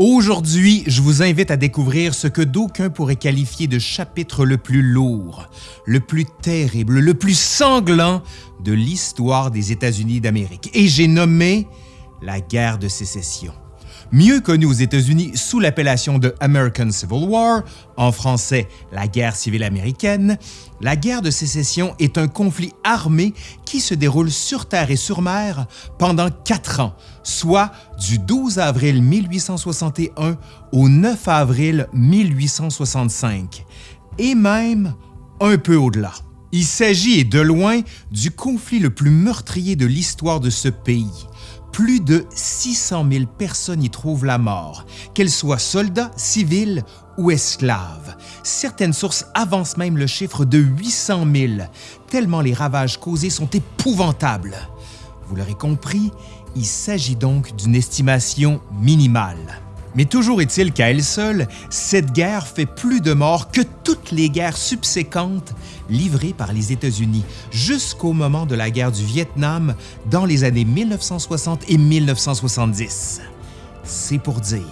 Aujourd'hui, je vous invite à découvrir ce que d'aucuns pourraient qualifier de chapitre le plus lourd, le plus terrible, le plus sanglant de l'histoire des États-Unis d'Amérique. Et j'ai nommé la guerre de sécession mieux connu aux États-Unis sous l'appellation de American Civil War, en français la guerre civile américaine, la guerre de sécession est un conflit armé qui se déroule sur terre et sur mer pendant quatre ans, soit du 12 avril 1861 au 9 avril 1865, et même un peu au-delà. Il s'agit de loin du conflit le plus meurtrier de l'histoire de ce pays. Plus de 600 000 personnes y trouvent la mort, qu'elles soient soldats, civils ou esclaves. Certaines sources avancent même le chiffre de 800 000, tellement les ravages causés sont épouvantables. Vous l'aurez compris, il s'agit donc d'une estimation minimale. Mais toujours est-il qu'à elle seule, cette guerre fait plus de morts que toutes les guerres subséquentes livrées par les États-Unis jusqu'au moment de la guerre du Vietnam dans les années 1960 et 1970. C'est pour dire.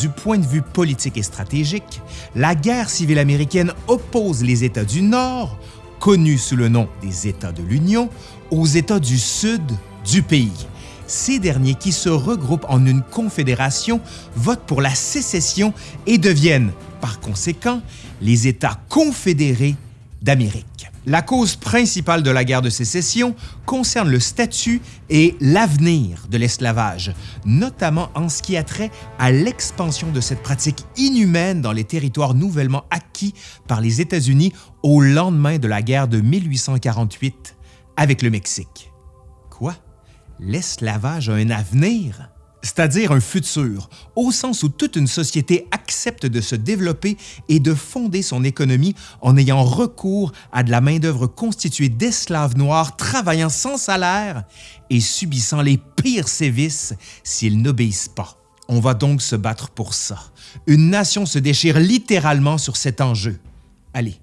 Du point de vue politique et stratégique, la guerre civile américaine oppose les États du Nord, connus sous le nom des États de l'Union, aux États du Sud du pays ces derniers qui se regroupent en une confédération votent pour la sécession et deviennent, par conséquent, les États confédérés d'Amérique. La cause principale de la guerre de sécession concerne le statut et l'avenir de l'esclavage, notamment en ce qui a trait à l'expansion de cette pratique inhumaine dans les territoires nouvellement acquis par les États-Unis au lendemain de la guerre de 1848 avec le Mexique. Quoi? L'esclavage a un avenir, c'est-à-dire un futur, au sens où toute une société accepte de se développer et de fonder son économie en ayant recours à de la main-d'œuvre constituée d'esclaves noirs travaillant sans salaire et subissant les pires sévices s'ils n'obéissent pas. On va donc se battre pour ça. Une nation se déchire littéralement sur cet enjeu. Allez,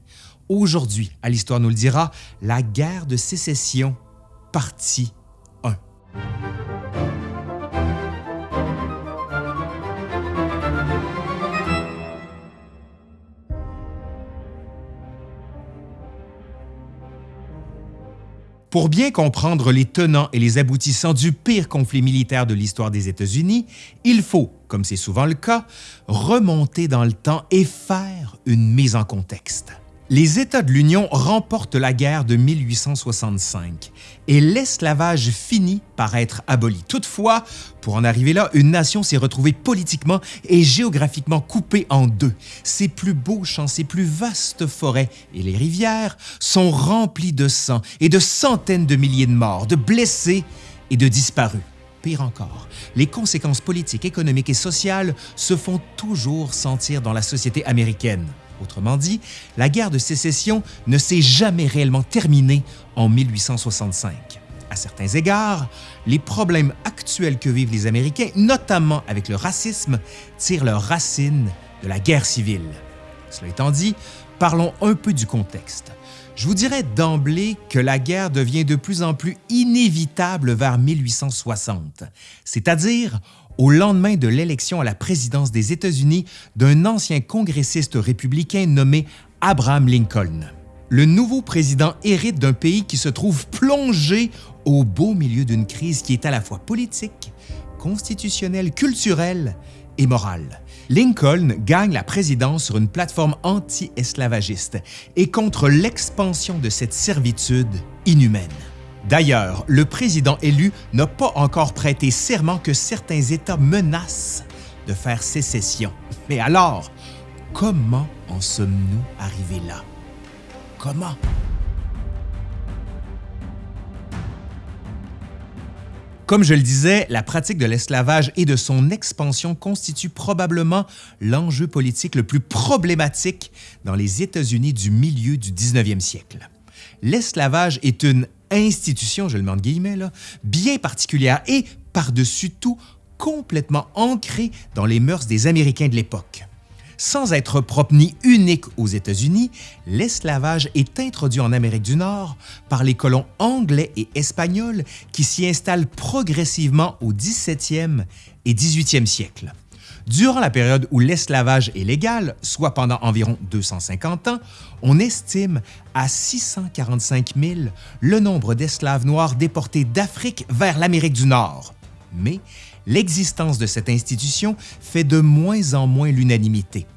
aujourd'hui, à l'Histoire nous le dira, la guerre de sécession, partie pour bien comprendre les tenants et les aboutissants du pire conflit militaire de l'histoire des États-Unis, il faut, comme c'est souvent le cas, remonter dans le temps et faire une mise en contexte. Les États de l'Union remportent la guerre de 1865 et l'esclavage finit par être aboli. Toutefois, pour en arriver là, une nation s'est retrouvée politiquement et géographiquement coupée en deux. Ses plus beaux champs, ses plus vastes forêts et les rivières sont remplis de sang et de centaines de milliers de morts, de blessés et de disparus. Pire encore, les conséquences politiques, économiques et sociales se font toujours sentir dans la société américaine. Autrement dit, la guerre de sécession ne s'est jamais réellement terminée en 1865. À certains égards, les problèmes actuels que vivent les Américains, notamment avec le racisme, tirent leurs racines de la guerre civile. Cela étant dit, parlons un peu du contexte. Je vous dirais d'emblée que la guerre devient de plus en plus inévitable vers 1860, c'est-à-dire au lendemain de l'élection à la présidence des États-Unis d'un ancien congressiste républicain nommé Abraham Lincoln. Le nouveau président hérite d'un pays qui se trouve plongé au beau milieu d'une crise qui est à la fois politique, constitutionnelle, culturelle et morale. Lincoln gagne la présidence sur une plateforme anti-esclavagiste et contre l'expansion de cette servitude inhumaine. D'ailleurs, le président élu n'a pas encore prêté serment que certains États menacent de faire sécession. Mais alors, comment en sommes-nous arrivés là? Comment? Comme je le disais, la pratique de l'esclavage et de son expansion constitue probablement l'enjeu politique le plus problématique dans les États-Unis du milieu du 19e siècle. L'esclavage est une institution, je le mets en guillemets, bien particulière et, par-dessus tout, complètement ancrée dans les mœurs des Américains de l'époque. Sans être propre ni unique aux États-Unis, l'esclavage est introduit en Amérique du Nord par les colons anglais et espagnols qui s'y installent progressivement au 17e et 18e siècle. Durant la période où l'esclavage est légal, soit pendant environ 250 ans, on estime à 645 000 le nombre d'esclaves noirs déportés d'Afrique vers l'Amérique du Nord. Mais l'existence de cette institution fait de moins en moins l'unanimité.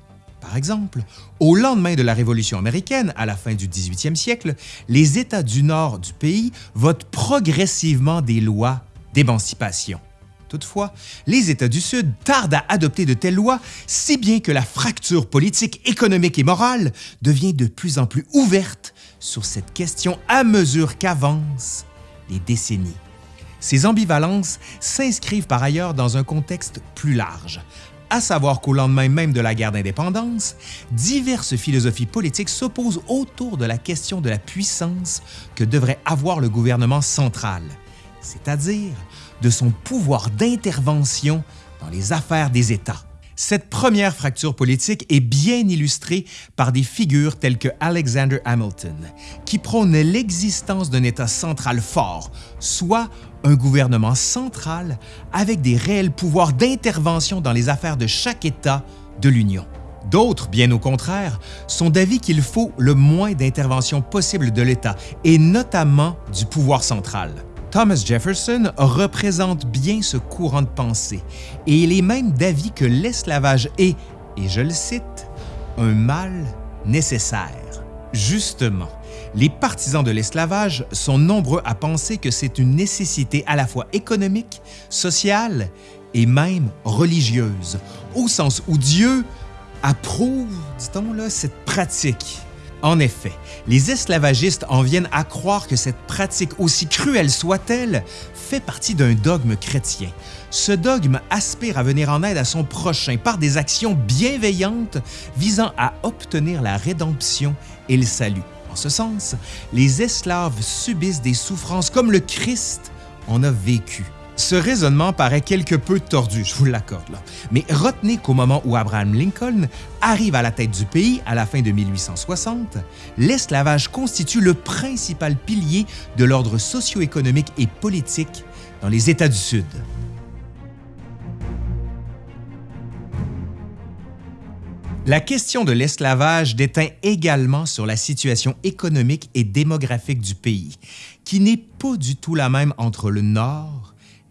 Par exemple, au lendemain de la Révolution américaine, à la fin du 18e siècle, les États du nord du pays votent progressivement des lois d'émancipation. Toutefois, les États du Sud tardent à adopter de telles lois, si bien que la fracture politique, économique et morale devient de plus en plus ouverte sur cette question à mesure qu'avancent les décennies. Ces ambivalences s'inscrivent par ailleurs dans un contexte plus large, à savoir qu'au lendemain même de la guerre d'indépendance, diverses philosophies politiques s'opposent autour de la question de la puissance que devrait avoir le gouvernement central, c'est-à-dire de son pouvoir d'intervention dans les affaires des États. Cette première fracture politique est bien illustrée par des figures telles que Alexander Hamilton, qui prône l'existence d'un État central fort, soit un gouvernement central avec des réels pouvoirs d'intervention dans les affaires de chaque État de l'Union. D'autres, bien au contraire, sont d'avis qu'il faut le moins d'intervention possible de l'État, et notamment du pouvoir central. Thomas Jefferson représente bien ce courant de pensée et il est même d'avis que l'esclavage est, et je le cite, un mal nécessaire. Justement, les partisans de l'esclavage sont nombreux à penser que c'est une nécessité à la fois économique, sociale et même religieuse, au sens où Dieu approuve, dit-on, cette pratique. En effet, les esclavagistes en viennent à croire que cette pratique, aussi cruelle soit-elle, fait partie d'un dogme chrétien. Ce dogme aspire à venir en aide à son prochain par des actions bienveillantes visant à obtenir la rédemption et le salut. En ce sens, les esclaves subissent des souffrances comme le Christ en a vécu. Ce raisonnement paraît quelque peu tordu, je vous l'accorde, mais retenez qu'au moment où Abraham Lincoln arrive à la tête du pays à la fin de 1860, l'esclavage constitue le principal pilier de l'ordre socio-économique et politique dans les États du Sud. La question de l'esclavage déteint également sur la situation économique et démographique du pays, qui n'est pas du tout la même entre le Nord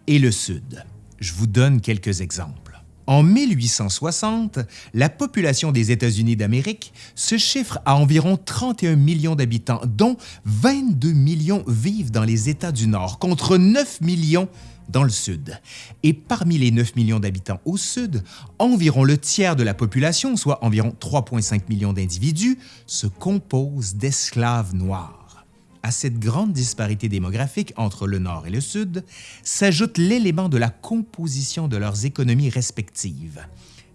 et le Sud. Je vous donne quelques exemples. En 1860, la population des États-Unis d'Amérique se chiffre à environ 31 millions d'habitants, dont 22 millions vivent dans les États du Nord, contre 9 millions dans le Sud. Et parmi les 9 millions d'habitants au Sud, environ le tiers de la population, soit environ 3,5 millions d'individus, se compose d'esclaves noirs. À cette grande disparité démographique entre le Nord et le Sud s'ajoute l'élément de la composition de leurs économies respectives.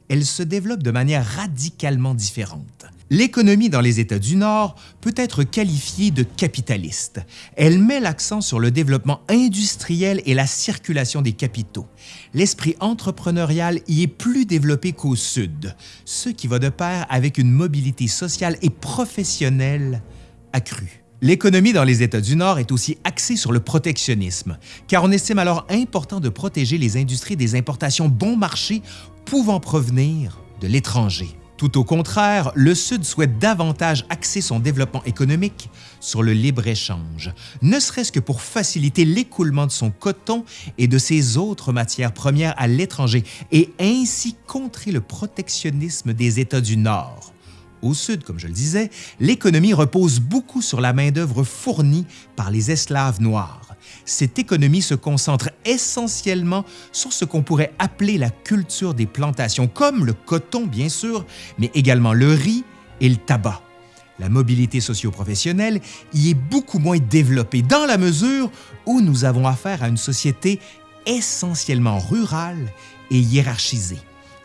Elles se développent de manière radicalement différente. L'économie dans les États du Nord peut être qualifiée de capitaliste. Elle met l'accent sur le développement industriel et la circulation des capitaux. L'esprit entrepreneurial y est plus développé qu'au Sud, ce qui va de pair avec une mobilité sociale et professionnelle accrue. L'économie dans les États du Nord est aussi axée sur le protectionnisme, car on estime alors important de protéger les industries des importations bon marché pouvant provenir de l'étranger. Tout au contraire, le Sud souhaite davantage axer son développement économique sur le libre-échange, ne serait-ce que pour faciliter l'écoulement de son coton et de ses autres matières premières à l'étranger et ainsi contrer le protectionnisme des États du Nord. Au sud, comme je le disais, l'économie repose beaucoup sur la main-d'œuvre fournie par les esclaves noirs. Cette économie se concentre essentiellement sur ce qu'on pourrait appeler la culture des plantations, comme le coton bien sûr, mais également le riz et le tabac. La mobilité socio-professionnelle y est beaucoup moins développée dans la mesure où nous avons affaire à une société essentiellement rurale et hiérarchisée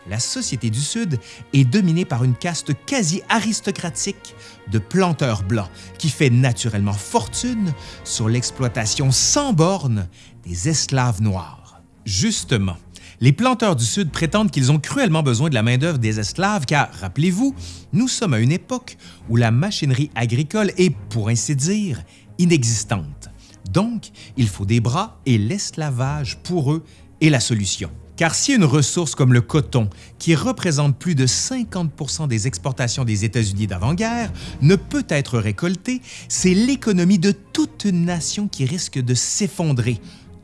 la société du Sud est dominée par une caste quasi aristocratique de planteurs blancs qui fait naturellement fortune sur l'exploitation sans bornes des esclaves noirs. Justement, les planteurs du Sud prétendent qu'ils ont cruellement besoin de la main-d'œuvre des esclaves car, rappelez-vous, nous sommes à une époque où la machinerie agricole est, pour ainsi dire, inexistante. Donc, il faut des bras et l'esclavage pour eux est la solution Car si une ressource comme le coton, qui représente plus de 50% des exportations des États-Unis d'avant-guerre, ne peut être récoltée, c'est l'économie de toute nation qui risque de s'effondrer,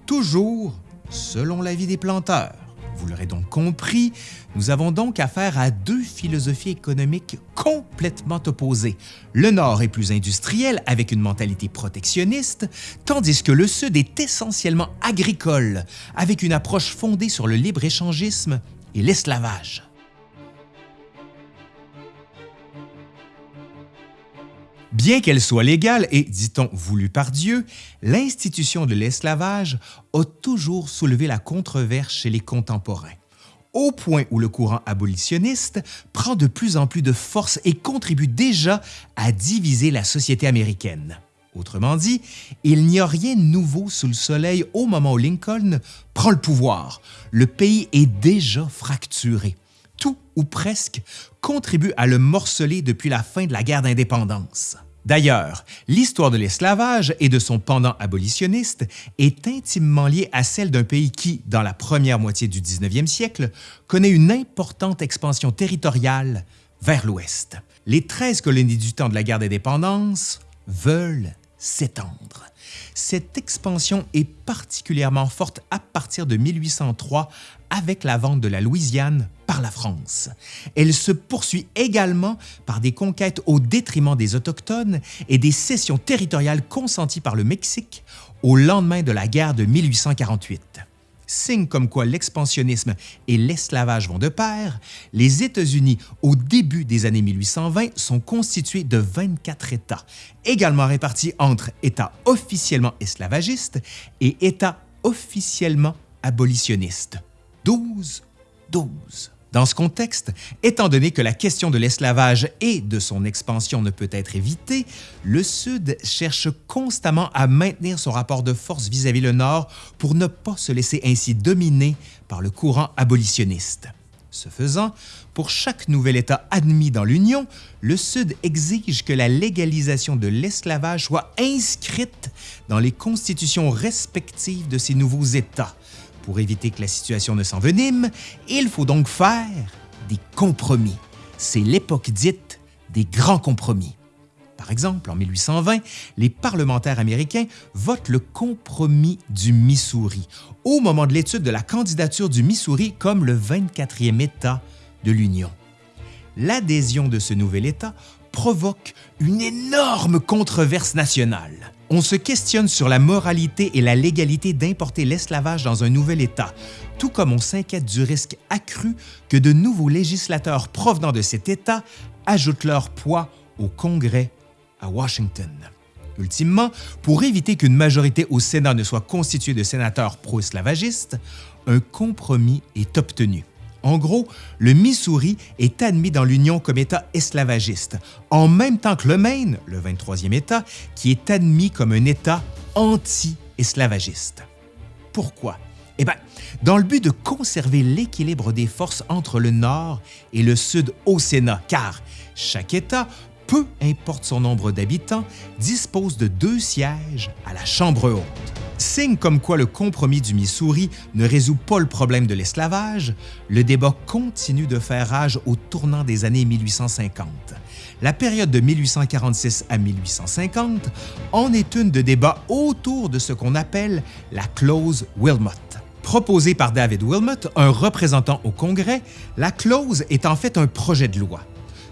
toujours selon l'avis des planteurs. Vous l'aurez donc compris, nous avons donc affaire à deux philosophies économiques complètement opposées. Le Nord est plus industriel avec une mentalité protectionniste, tandis que le Sud est essentiellement agricole avec une approche fondée sur le libre-échangisme et l'esclavage. Bien qu'elle soit légale et, dit-on, voulue par Dieu, l'institution de l'esclavage a toujours soulevé la controverse chez les contemporains, au point où le courant abolitionniste prend de plus en plus de force et contribue déjà à diviser la société américaine. Autrement dit, il n'y a rien de nouveau sous le soleil au moment où Lincoln prend le pouvoir. Le pays est déjà fracturé tout ou presque contribue à le morceler depuis la fin de la guerre d'indépendance. D'ailleurs, l'histoire de l'esclavage et de son pendant abolitionniste est intimement liée à celle d'un pays qui, dans la première moitié du 19e siècle, connaît une importante expansion territoriale vers l'ouest. Les 13 colonies du temps de la guerre d'indépendance veulent s'étendre. Cette expansion est particulièrement forte à partir de 1803 avec la vente de la Louisiane par la France. Elle se poursuit également par des conquêtes au détriment des Autochtones et des cessions territoriales consenties par le Mexique au lendemain de la guerre de 1848. Signe comme quoi l'expansionnisme et l'esclavage vont de pair, les États-Unis, au début des années 1820, sont constitués de 24 États, également répartis entre États officiellement esclavagistes et États officiellement abolitionnistes. 12, 12. Dans ce contexte, étant donné que la question de l'esclavage et de son expansion ne peut être évitée, le Sud cherche constamment à maintenir son rapport de force vis-à-vis le Nord pour ne pas se laisser ainsi dominer par le courant abolitionniste. Ce faisant, pour chaque nouvel État admis dans l'Union, le Sud exige que la légalisation de l'esclavage soit inscrite dans les constitutions respectives de ces nouveaux États, pour éviter que la situation ne s'envenime, il faut donc faire des compromis. C'est l'époque dite des grands compromis. Par exemple, en 1820, les parlementaires américains votent le compromis du Missouri au moment de l'étude de la candidature du Missouri comme le 24e État de l'Union. L'adhésion de ce nouvel État provoque une énorme controverse nationale. On se questionne sur la moralité et la légalité d'importer l'esclavage dans un nouvel État, tout comme on s'inquiète du risque accru que de nouveaux législateurs provenant de cet État ajoutent leur poids au Congrès à Washington. Ultimement, pour éviter qu'une majorité au Sénat ne soit constituée de sénateurs pro-esclavagistes, un compromis est obtenu. En gros, le Missouri est admis dans l'Union comme État esclavagiste, en même temps que le Maine, le 23e État, qui est admis comme un État anti-esclavagiste. Pourquoi? Eh bien, dans le but de conserver l'équilibre des forces entre le Nord et le Sud au Sénat, car chaque État, peu importe son nombre d'habitants, dispose de deux sièges à la Chambre haute. Signe comme quoi le compromis du Missouri ne résout pas le problème de l'esclavage, le débat continue de faire rage au tournant des années 1850. La période de 1846 à 1850 en est une de débats autour de ce qu'on appelle la clause Wilmot. Proposée par David Wilmot, un représentant au Congrès, la clause est en fait un projet de loi.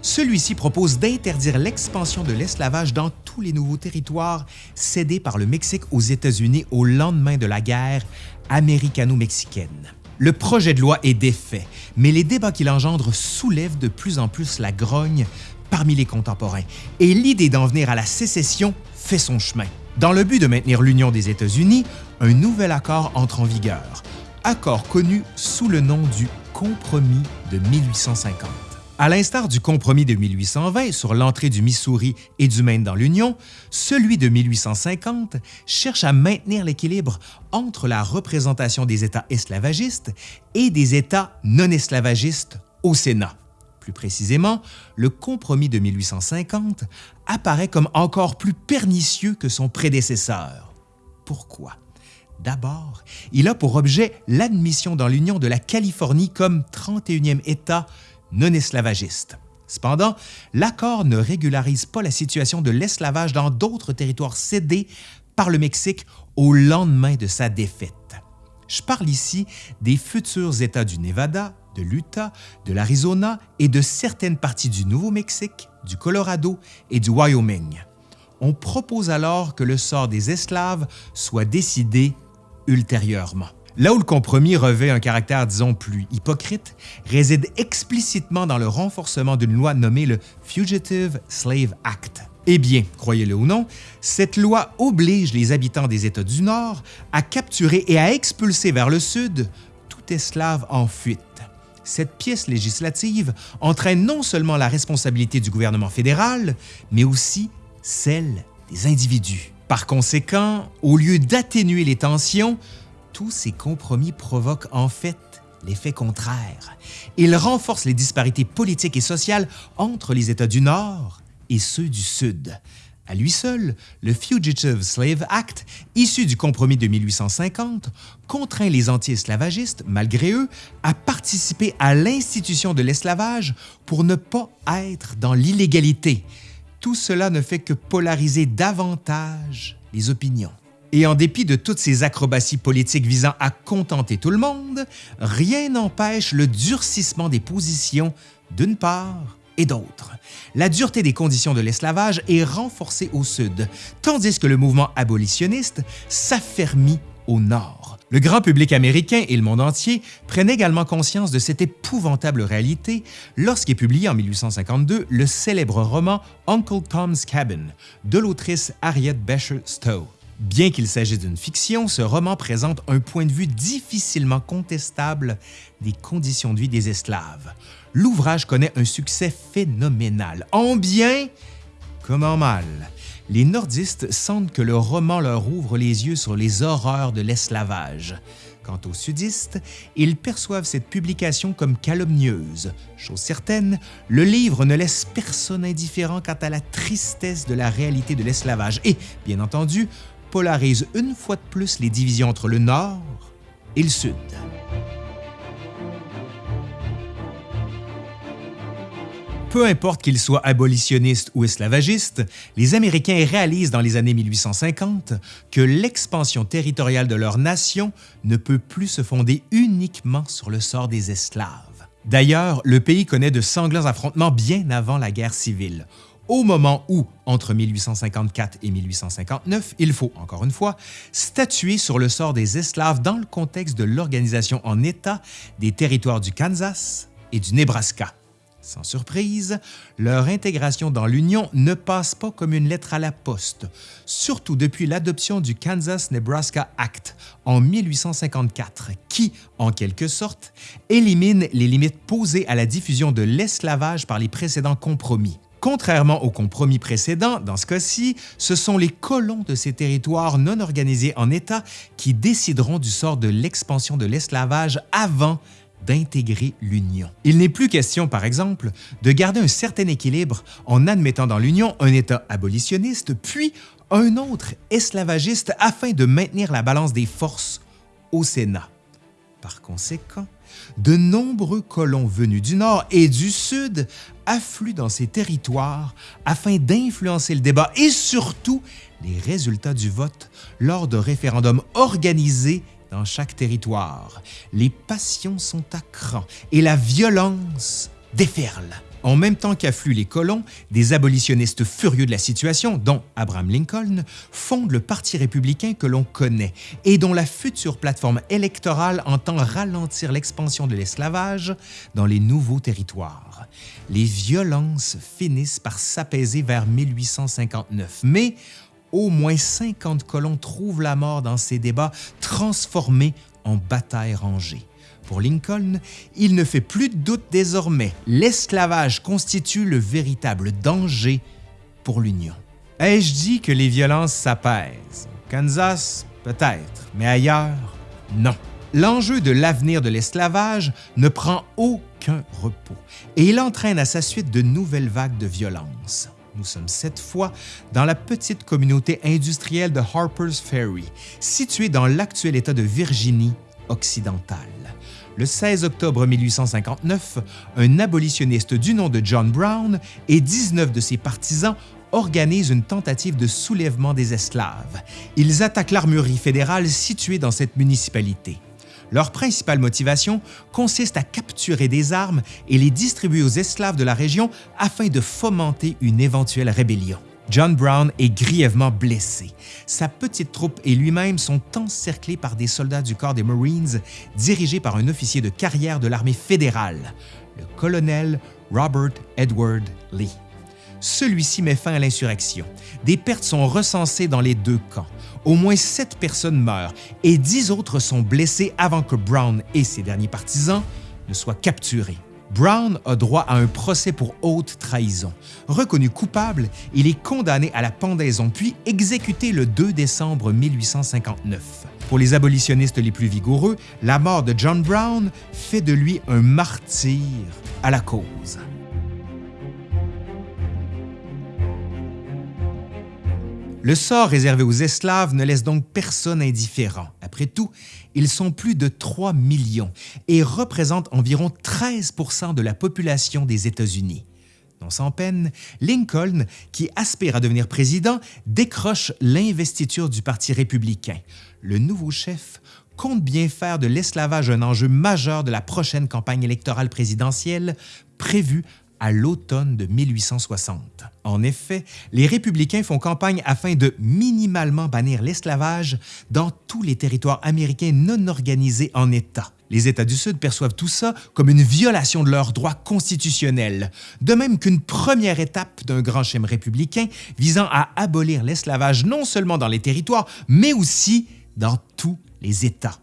Celui-ci propose d'interdire l'expansion de l'esclavage dans tous les nouveaux territoires cédés par le Mexique aux États-Unis au lendemain de la guerre américano-mexicaine. Le projet de loi est défait, mais les débats qu'il engendre soulèvent de plus en plus la grogne parmi les contemporains et l'idée d'en venir à la sécession fait son chemin. Dans le but de maintenir l'union des États-Unis, un nouvel accord entre en vigueur, accord connu sous le nom du Compromis de 1850. À l'instar du compromis de 1820 sur l'entrée du Missouri et du Maine dans l'Union, celui de 1850 cherche à maintenir l'équilibre entre la représentation des États esclavagistes et des États non esclavagistes au Sénat. Plus précisément, le compromis de 1850 apparaît comme encore plus pernicieux que son prédécesseur. Pourquoi? D'abord, il a pour objet l'admission dans l'Union de la Californie comme 31e État non esclavagiste. Cependant, l'accord ne régularise pas la situation de l'esclavage dans d'autres territoires cédés par le Mexique au lendemain de sa défaite. Je parle ici des futurs États du Nevada, de l'Utah, de l'Arizona et de certaines parties du Nouveau-Mexique, du Colorado et du Wyoming. On propose alors que le sort des esclaves soit décidé ultérieurement. Là où le compromis revêt un caractère, disons, plus hypocrite, réside explicitement dans le renforcement d'une loi nommée le Fugitive Slave Act. Eh bien, croyez-le ou non, cette loi oblige les habitants des États du Nord à capturer et à expulser vers le Sud tout esclave en fuite. Cette pièce législative entraîne non seulement la responsabilité du gouvernement fédéral, mais aussi celle des individus. Par conséquent, au lieu d'atténuer les tensions, tous ces compromis provoquent en fait l'effet contraire. Ils renforcent les disparités politiques et sociales entre les États du Nord et ceux du Sud. À lui seul, le Fugitive Slave Act, issu du compromis de 1850, contraint les anti-esclavagistes, malgré eux, à participer à l'institution de l'esclavage pour ne pas être dans l'illégalité. Tout cela ne fait que polariser davantage les opinions. Et en dépit de toutes ces acrobaties politiques visant à contenter tout le monde, rien n'empêche le durcissement des positions d'une part et d'autre. La dureté des conditions de l'esclavage est renforcée au sud, tandis que le mouvement abolitionniste s'affermit au nord. Le grand public américain et le monde entier prennent également conscience de cette épouvantable réalité lorsqu'est publié en 1852 le célèbre roman Uncle Tom's Cabin de l'autrice Harriet Beecher Stowe. Bien qu'il s'agisse d'une fiction, ce roman présente un point de vue difficilement contestable des conditions de vie des esclaves. L'ouvrage connaît un succès phénoménal, en bien comme en mal. Les nordistes sentent que le roman leur ouvre les yeux sur les horreurs de l'esclavage. Quant aux sudistes, ils perçoivent cette publication comme calomnieuse. Chose certaine, le livre ne laisse personne indifférent quant à la tristesse de la réalité de l'esclavage et, bien entendu, polarise une fois de plus les divisions entre le Nord et le Sud. Peu importe qu'ils soient abolitionnistes ou esclavagistes, les Américains réalisent dans les années 1850 que l'expansion territoriale de leur nation ne peut plus se fonder uniquement sur le sort des esclaves. D'ailleurs, le pays connaît de sanglants affrontements bien avant la guerre civile, au moment où, entre 1854 et 1859, il faut, encore une fois, statuer sur le sort des esclaves dans le contexte de l'organisation en État des territoires du Kansas et du Nebraska. Sans surprise, leur intégration dans l'Union ne passe pas comme une lettre à la poste, surtout depuis l'adoption du Kansas-Nebraska Act en 1854, qui, en quelque sorte, élimine les limites posées à la diffusion de l'esclavage par les précédents compromis. Contrairement aux compromis précédents, dans ce cas-ci, ce sont les colons de ces territoires non organisés en État qui décideront du sort de l'expansion de l'esclavage avant d'intégrer l'Union. Il n'est plus question, par exemple, de garder un certain équilibre en admettant dans l'Union un État abolitionniste, puis un autre esclavagiste afin de maintenir la balance des forces au Sénat. Par conséquent, de nombreux colons venus du Nord et du Sud affluent dans ces territoires afin d'influencer le débat et surtout les résultats du vote lors de référendums organisés dans chaque territoire. Les passions sont à cran et la violence déferle. En même temps qu'affluent les colons, des abolitionnistes furieux de la situation, dont Abraham Lincoln, fondent le Parti républicain que l'on connaît et dont la future plateforme électorale entend ralentir l'expansion de l'esclavage dans les nouveaux territoires. Les violences finissent par s'apaiser vers 1859, mais au moins 50 colons trouvent la mort dans ces débats transformés en batailles rangées. Pour Lincoln, il ne fait plus de doute désormais, l'esclavage constitue le véritable danger pour l'Union. Ai-je dit que les violences s'apaisent? Kansas, peut-être, mais ailleurs, non. L'enjeu de l'avenir de l'esclavage ne prend aucun repos et il entraîne à sa suite de nouvelles vagues de violence. Nous sommes cette fois dans la petite communauté industrielle de Harper's Ferry, située dans l'actuel État de Virginie occidentale. Le 16 octobre 1859, un abolitionniste du nom de John Brown et 19 de ses partisans organisent une tentative de soulèvement des esclaves. Ils attaquent l'armurerie fédérale située dans cette municipalité. Leur principale motivation consiste à capturer des armes et les distribuer aux esclaves de la région afin de fomenter une éventuelle rébellion. John Brown est grièvement blessé. Sa petite troupe et lui-même sont encerclés par des soldats du corps des Marines dirigés par un officier de carrière de l'armée fédérale, le colonel Robert Edward Lee. Celui-ci met fin à l'insurrection. Des pertes sont recensées dans les deux camps. Au moins sept personnes meurent et dix autres sont blessées avant que Brown et ses derniers partisans ne soient capturés. Brown a droit à un procès pour haute trahison. Reconnu coupable, il est condamné à la pendaison puis exécuté le 2 décembre 1859. Pour les abolitionnistes les plus vigoureux, la mort de John Brown fait de lui un martyr à la cause. Le sort réservé aux esclaves ne laisse donc personne indifférent. Après tout, ils sont plus de 3 millions et représentent environ 13% de la population des États-Unis. Non sans peine, Lincoln, qui aspire à devenir président, décroche l'investiture du Parti républicain. Le nouveau chef compte bien faire de l'esclavage un enjeu majeur de la prochaine campagne électorale présidentielle prévue à l'automne de 1860. En effet, les républicains font campagne afin de minimalement bannir l'esclavage dans tous les territoires américains non organisés en États. Les États du Sud perçoivent tout ça comme une violation de leurs droits constitutionnels, de même qu'une première étape d'un grand schéma républicain visant à abolir l'esclavage non seulement dans les territoires, mais aussi dans tous les États.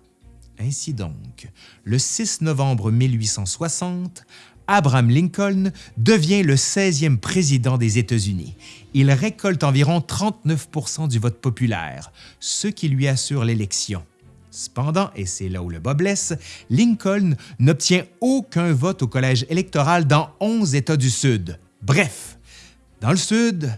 Ainsi donc, le 6 novembre 1860, Abraham Lincoln devient le 16e président des États-Unis. Il récolte environ 39% du vote populaire, ce qui lui assure l'élection. Cependant, et c'est là où le bas blesse, Lincoln n'obtient aucun vote au collège électoral dans 11 États du Sud. Bref, dans le Sud,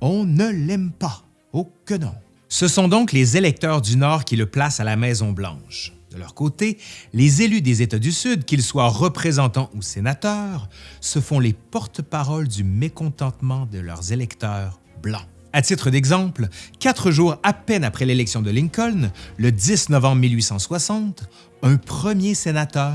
on ne l'aime pas. Oh que non! Ce sont donc les électeurs du Nord qui le placent à la Maison-Blanche. De leur côté, les élus des États du Sud, qu'ils soient représentants ou sénateurs, se font les porte-paroles du mécontentement de leurs électeurs blancs. À titre d'exemple, quatre jours à peine après l'élection de Lincoln, le 10 novembre 1860, un premier sénateur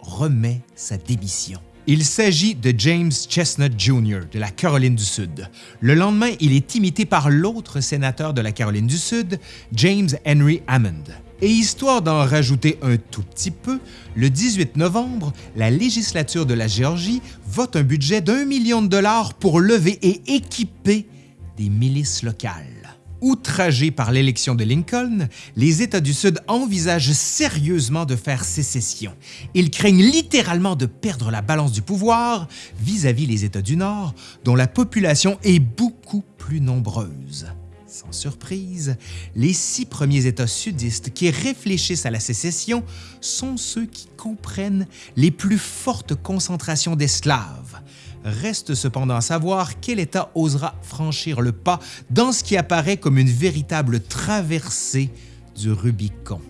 remet sa démission. Il s'agit de James Chestnut Jr. de la Caroline du Sud. Le lendemain, il est imité par l'autre sénateur de la Caroline du Sud, James Henry Hammond. Et histoire d'en rajouter un tout petit peu, le 18 novembre, la législature de la Géorgie vote un budget d'un million de dollars pour lever et équiper des milices locales. Outragés par l'élection de Lincoln, les États du Sud envisagent sérieusement de faire sécession. Ils craignent littéralement de perdre la balance du pouvoir vis-à-vis -vis les États du Nord, dont la population est beaucoup plus nombreuse. Sans surprise, les six premiers États sudistes qui réfléchissent à la sécession sont ceux qui comprennent les plus fortes concentrations d'esclaves. Reste cependant à savoir quel État osera franchir le pas dans ce qui apparaît comme une véritable traversée du Rubicon.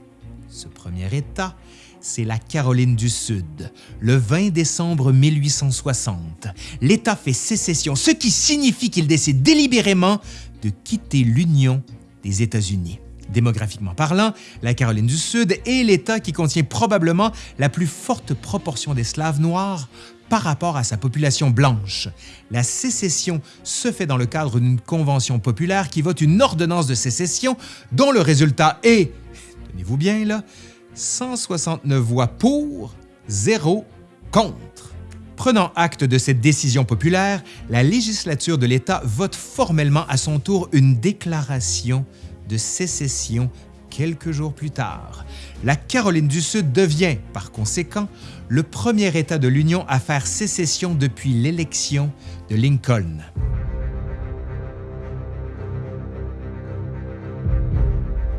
Ce premier État, c'est la Caroline du Sud. Le 20 décembre 1860, l'État fait sécession, ce qui signifie qu'il décide délibérément de quitter l'Union des États-Unis. Démographiquement parlant, la Caroline du Sud est l'État qui contient probablement la plus forte proportion d'esclaves noirs par rapport à sa population blanche. La sécession se fait dans le cadre d'une convention populaire qui vote une ordonnance de sécession dont le résultat est, tenez-vous bien là, 169 voix pour, 0 contre. Prenant acte de cette décision populaire, la législature de l'État vote formellement à son tour une déclaration de sécession quelques jours plus tard. La Caroline du Sud devient, par conséquent, le premier État de l'Union à faire sécession depuis l'élection de Lincoln.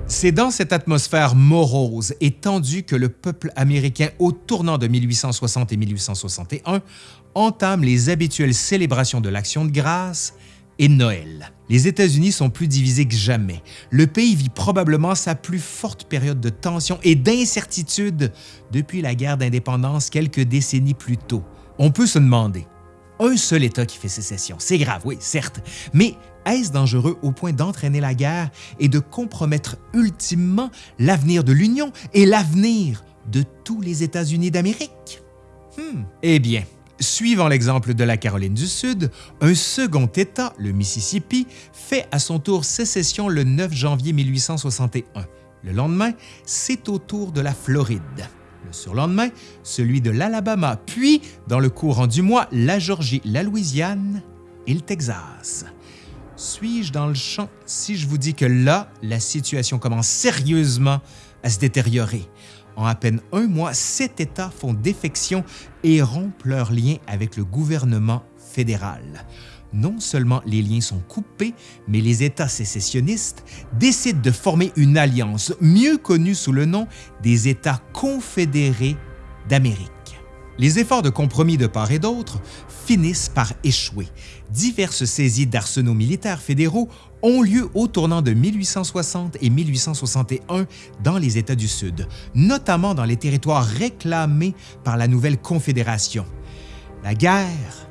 C'est dans cette atmosphère morose et tendue que le peuple américain, au tournant de 1860 et 1861, entame les habituelles célébrations de l'Action de grâce et Noël. Les États-Unis sont plus divisés que jamais. Le pays vit probablement sa plus forte période de tension et d'incertitude depuis la guerre d'indépendance quelques décennies plus tôt. On peut se demander, un seul État qui fait sécession, c'est grave, oui, certes, mais est-ce dangereux au point d'entraîner la guerre et de compromettre ultimement l'avenir de l'Union et l'avenir de tous les États-Unis d'Amérique? Hmm. Eh bien, Suivant l'exemple de la Caroline du Sud, un second État, le Mississippi, fait à son tour sécession le 9 janvier 1861. Le lendemain, c'est au tour de la Floride. Le surlendemain, celui de l'Alabama, puis, dans le courant du mois, la Georgie, la Louisiane et le Texas. Suis-je dans le champ si je vous dis que là, la situation commence sérieusement à se détériorer? En à peine un mois, sept États font défection et rompent leurs liens avec le gouvernement fédéral. Non seulement les liens sont coupés, mais les États sécessionnistes décident de former une alliance mieux connue sous le nom des États confédérés d'Amérique. Les efforts de compromis de part et d'autre finissent par échouer. Diverses saisies d'arsenaux militaires fédéraux ont lieu au tournant de 1860 et 1861 dans les États du Sud, notamment dans les territoires réclamés par la nouvelle Confédération. La guerre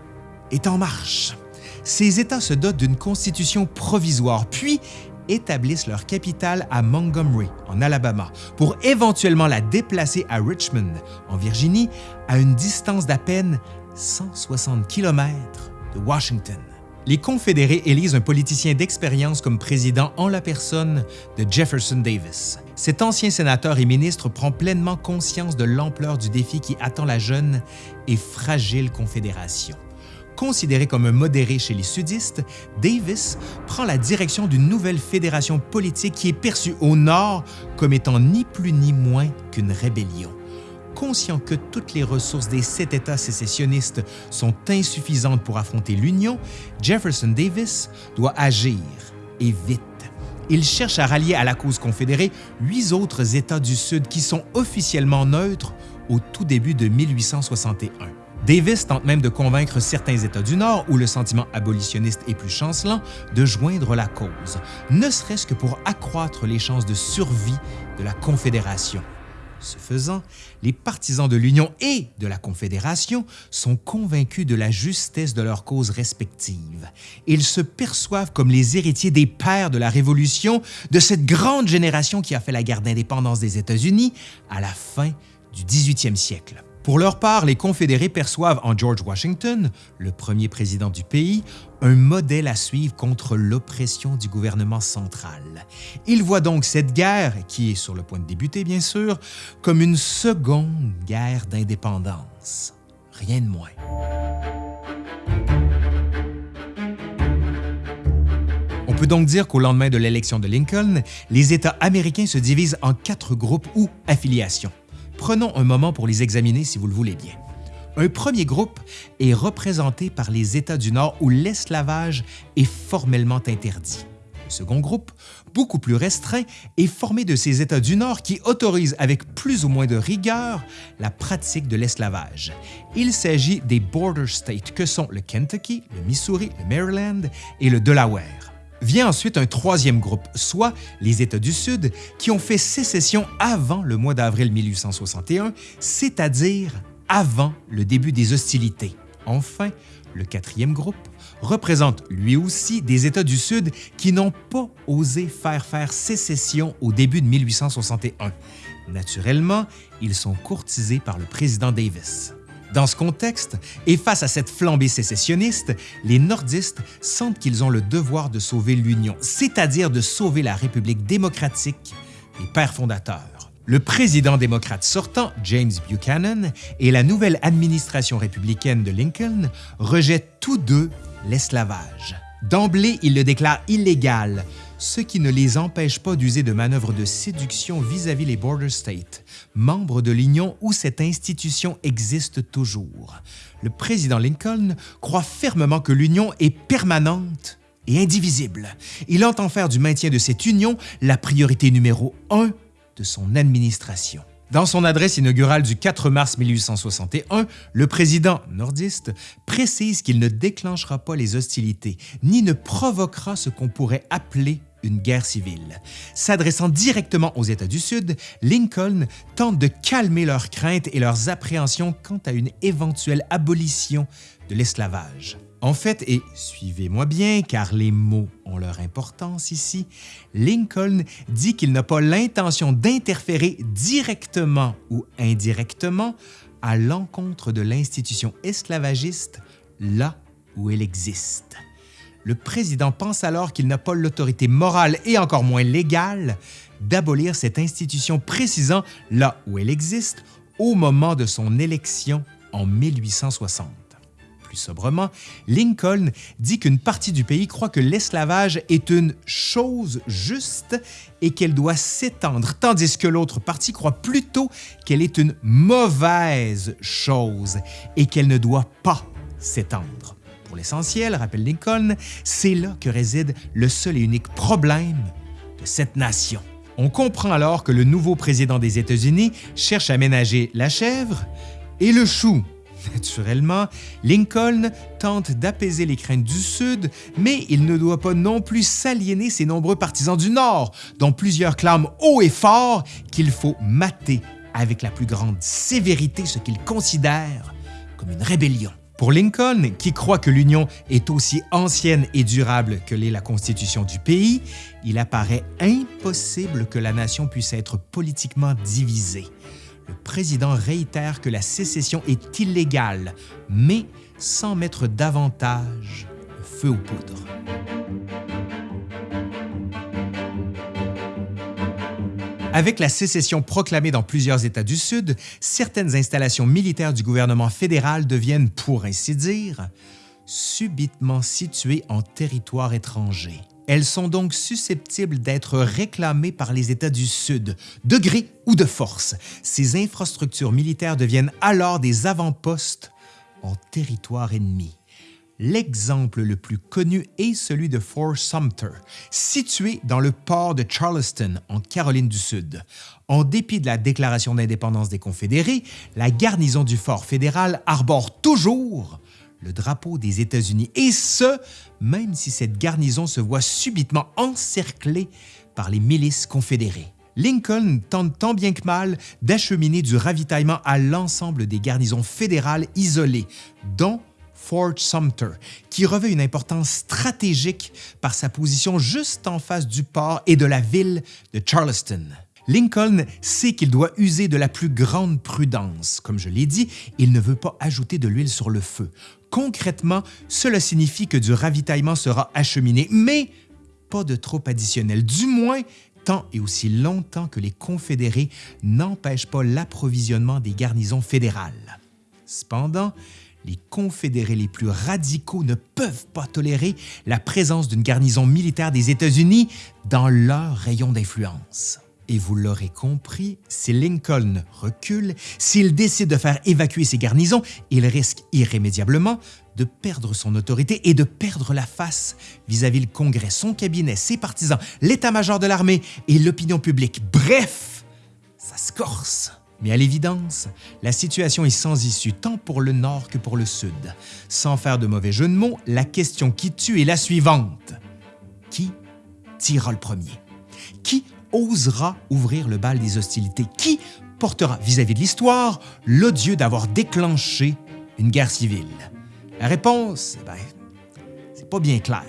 est en marche. Ces États se dotent d'une constitution provisoire, puis établissent leur capitale à Montgomery, en Alabama, pour éventuellement la déplacer à Richmond, en Virginie, à une distance d'à peine 160 km de Washington. Les Confédérés élisent un politicien d'expérience comme président en la personne de Jefferson Davis. Cet ancien sénateur et ministre prend pleinement conscience de l'ampleur du défi qui attend la jeune et fragile Confédération. Considéré comme un modéré chez les sudistes, Davis prend la direction d'une nouvelle fédération politique qui est perçue au Nord comme étant ni plus ni moins qu'une rébellion. Conscient que toutes les ressources des sept États sécessionnistes sont insuffisantes pour affronter l'Union, Jefferson Davis doit agir, et vite. Il cherche à rallier à la cause confédérée huit autres États du Sud qui sont officiellement neutres au tout début de 1861. Davis tente même de convaincre certains États du Nord, où le sentiment abolitionniste est plus chancelant, de joindre la cause, ne serait-ce que pour accroître les chances de survie de la Confédération. Ce faisant, les partisans de l'Union et de la Confédération sont convaincus de la justesse de leurs causes respectives. Ils se perçoivent comme les héritiers des pères de la Révolution, de cette grande génération qui a fait la guerre d'indépendance des États-Unis à la fin du 18e siècle. Pour leur part, les Confédérés perçoivent en George Washington, le premier président du pays, un modèle à suivre contre l'oppression du gouvernement central. Ils voient donc cette guerre, qui est sur le point de débuter bien sûr, comme une seconde guerre d'indépendance. Rien de moins. On peut donc dire qu'au lendemain de l'élection de Lincoln, les États américains se divisent en quatre groupes ou affiliations. Prenons un moment pour les examiner si vous le voulez bien. Un premier groupe est représenté par les États du Nord où l'esclavage est formellement interdit. Le second groupe, beaucoup plus restreint, est formé de ces États du Nord qui autorisent avec plus ou moins de rigueur la pratique de l'esclavage. Il s'agit des Border States que sont le Kentucky, le Missouri, le Maryland et le Delaware. Vient ensuite un troisième groupe, soit les États du Sud, qui ont fait sécession avant le mois d'avril 1861, c'est-à-dire avant le début des hostilités. Enfin, le quatrième groupe représente lui aussi des États du Sud qui n'ont pas osé faire faire sécession au début de 1861. Naturellement, ils sont courtisés par le président Davis. Dans ce contexte, et face à cette flambée sécessionniste, les nordistes sentent qu'ils ont le devoir de sauver l'Union, c'est-à-dire de sauver la République démocratique des pères fondateurs. Le président démocrate sortant, James Buchanan, et la nouvelle administration républicaine de Lincoln rejettent tous deux l'esclavage. D'emblée, ils le déclarent illégal, ce qui ne les empêche pas d'user de manœuvres de séduction vis-à-vis les Border States, membres de l'Union où cette institution existe toujours. Le président Lincoln croit fermement que l'Union est permanente et indivisible. Il entend faire du maintien de cette union la priorité numéro un de son administration. Dans son adresse inaugurale du 4 mars 1861, le président nordiste précise qu'il ne déclenchera pas les hostilités, ni ne provoquera ce qu'on pourrait appeler une guerre civile. S'adressant directement aux États du Sud, Lincoln tente de calmer leurs craintes et leurs appréhensions quant à une éventuelle abolition de l'esclavage. En fait, et suivez-moi bien car les mots ont leur importance ici, Lincoln dit qu'il n'a pas l'intention d'interférer directement ou indirectement à l'encontre de l'institution esclavagiste là où elle existe. Le président pense alors qu'il n'a pas l'autorité morale et encore moins légale d'abolir cette institution précisant là où elle existe au moment de son élection en 1860 plus sobrement, Lincoln dit qu'une partie du pays croit que l'esclavage est une chose juste et qu'elle doit s'étendre, tandis que l'autre partie croit plutôt qu'elle est une mauvaise chose et qu'elle ne doit pas s'étendre. Pour l'essentiel, rappelle Lincoln, c'est là que réside le seul et unique problème de cette nation. On comprend alors que le nouveau président des États-Unis cherche à ménager la chèvre et le chou Naturellement, Lincoln tente d'apaiser les craintes du Sud, mais il ne doit pas non plus s'aliéner ses nombreux partisans du Nord, dont plusieurs clament haut et fort qu'il faut mater avec la plus grande sévérité ce qu'ils considèrent comme une rébellion. Pour Lincoln, qui croit que l'Union est aussi ancienne et durable que l'est la constitution du pays, il apparaît impossible que la nation puisse être politiquement divisée le président réitère que la sécession est illégale, mais sans mettre davantage feu aux poudres. Avec la sécession proclamée dans plusieurs États du Sud, certaines installations militaires du gouvernement fédéral deviennent, pour ainsi dire, subitement situées en territoire étranger. Elles sont donc susceptibles d'être réclamées par les États du Sud, de gré ou de force. Ces infrastructures militaires deviennent alors des avant-postes en territoire ennemi. L'exemple le plus connu est celui de Fort Sumter, situé dans le port de Charleston, en Caroline du Sud. En dépit de la déclaration d'indépendance des Confédérés, la garnison du fort fédéral arbore toujours le drapeau des États-Unis, et ce, même si cette garnison se voit subitement encerclée par les milices confédérées. Lincoln tente tant bien que mal d'acheminer du ravitaillement à l'ensemble des garnisons fédérales isolées, dont Fort Sumter, qui revêt une importance stratégique par sa position juste en face du port et de la ville de Charleston. Lincoln sait qu'il doit user de la plus grande prudence. Comme je l'ai dit, il ne veut pas ajouter de l'huile sur le feu. Concrètement, cela signifie que du ravitaillement sera acheminé, mais pas de trop additionnel, du moins tant et aussi longtemps que les Confédérés n'empêchent pas l'approvisionnement des garnisons fédérales. Cependant, les Confédérés les plus radicaux ne peuvent pas tolérer la présence d'une garnison militaire des États-Unis dans leur rayon d'influence. Et vous l'aurez compris, si Lincoln recule, s'il décide de faire évacuer ses garnisons, il risque irrémédiablement de perdre son autorité et de perdre la face vis-à-vis le Congrès, son cabinet, ses partisans, l'état-major de l'armée et l'opinion publique. Bref, ça se corse. Mais à l'évidence, la situation est sans issue tant pour le Nord que pour le Sud. Sans faire de mauvais jeu de mots, la question qui tue est la suivante. Qui tirera le premier? Qui osera ouvrir le bal des hostilités? Qui portera vis-à-vis de l'histoire l'odieux d'avoir déclenché une guerre civile? La réponse, ben, c'est pas bien clair.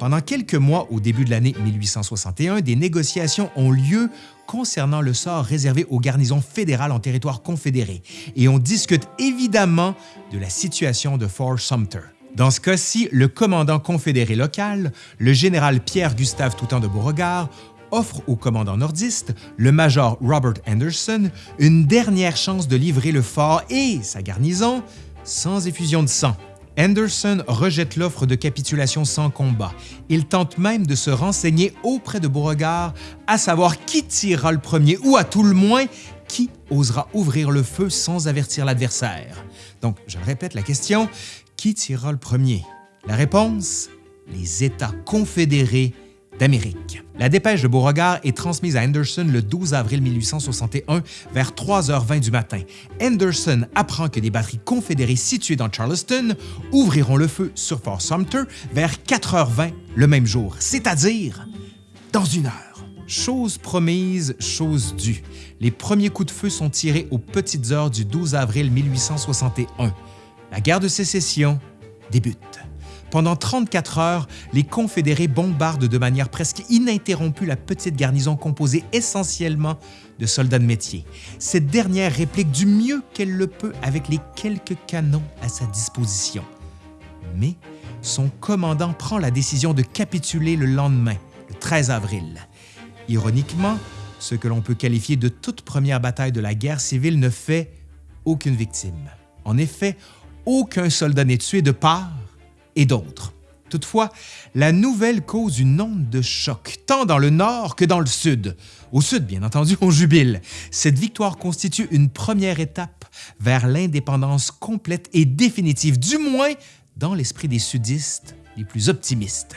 Pendant quelques mois au début de l'année 1861, des négociations ont lieu concernant le sort réservé aux garnisons fédérales en territoire confédéré et on discute évidemment de la situation de Fort Sumter. Dans ce cas-ci, le commandant confédéré local, le général Pierre-Gustave Toutant de Beauregard, offre au commandant nordiste, le major Robert Anderson, une dernière chance de livrer le fort et sa garnison sans effusion de sang. Anderson rejette l'offre de capitulation sans combat. Il tente même de se renseigner auprès de Beauregard à savoir qui tirera le premier ou à tout le moins qui osera ouvrir le feu sans avertir l'adversaire. Donc, je répète la question, qui tirera le premier? La réponse? Les États confédérés d'Amérique. La dépêche de Beauregard est transmise à Anderson le 12 avril 1861 vers 3h20 du matin. Anderson apprend que des batteries confédérées situées dans Charleston ouvriront le feu sur Fort Sumter vers 4h20 le même jour, c'est-à-dire dans une heure. Chose promise, chose due. Les premiers coups de feu sont tirés aux petites heures du 12 avril 1861. La guerre de sécession débute. Pendant 34 heures, les Confédérés bombardent de manière presque ininterrompue la petite garnison composée essentiellement de soldats de métier. Cette dernière réplique du mieux qu'elle le peut avec les quelques canons à sa disposition. Mais son commandant prend la décision de capituler le lendemain, le 13 avril. Ironiquement, ce que l'on peut qualifier de toute première bataille de la guerre civile ne fait aucune victime. En effet, aucun soldat n'est tué de part et d'autre. Toutefois, la nouvelle cause une onde de choc, tant dans le nord que dans le sud. Au sud, bien entendu, on jubile. Cette victoire constitue une première étape vers l'indépendance complète et définitive, du moins dans l'esprit des sudistes les plus optimistes.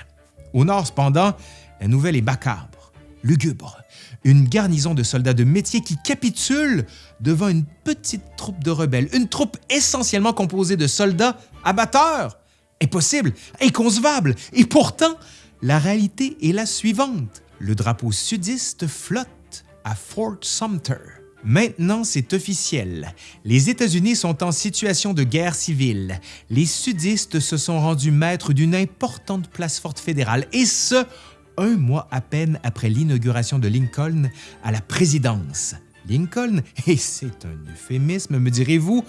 Au nord, cependant, la nouvelle est macabre, lugubre. Une garnison de soldats de métier qui capitule devant une petite troupe de rebelles, une troupe essentiellement composée de soldats abatteurs. Impossible, inconcevable. Et pourtant, la réalité est la suivante. Le drapeau sudiste flotte à Fort Sumter. Maintenant, c'est officiel. Les États-Unis sont en situation de guerre civile. Les sudistes se sont rendus maîtres d'une importante place forte fédérale, et ce, un mois à peine après l'inauguration de Lincoln à la présidence. Lincoln, et c'est un euphémisme, me direz-vous,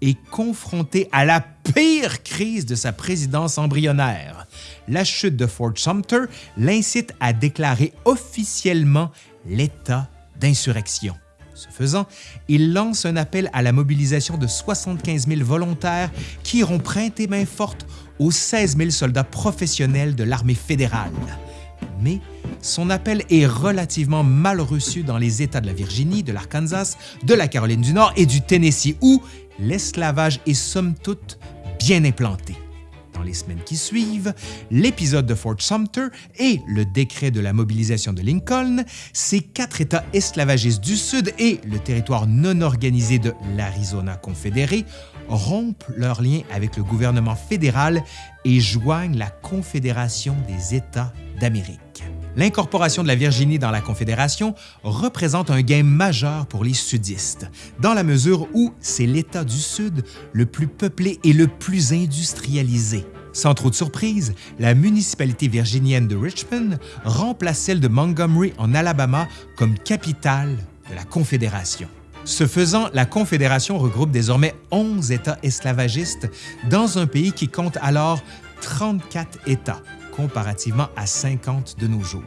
est confronté à la pire crise de sa présidence embryonnaire. La chute de Fort Sumter l'incite à déclarer officiellement l'état d'insurrection. Ce faisant, il lance un appel à la mobilisation de 75 000 volontaires qui iront prêter main forte aux 16 000 soldats professionnels de l'armée fédérale. Mais son appel est relativement mal reçu dans les États de la Virginie, de l'Arkansas, de la Caroline du Nord et du Tennessee, où l'esclavage est somme toute bien implanté. Dans les semaines qui suivent, l'épisode de Fort Sumter et le décret de la mobilisation de Lincoln, ces quatre États esclavagistes du Sud et le territoire non organisé de l'Arizona confédéré rompent leurs liens avec le gouvernement fédéral et joignent la Confédération des États d'Amérique. L'incorporation de la Virginie dans la Confédération représente un gain majeur pour les sudistes, dans la mesure où c'est l'État du Sud le plus peuplé et le plus industrialisé. Sans trop de surprise, la municipalité virginienne de Richmond remplace celle de Montgomery en Alabama comme capitale de la Confédération. Ce faisant, la Confédération regroupe désormais 11 États esclavagistes dans un pays qui compte alors 34 États, comparativement à 50 de nos jours.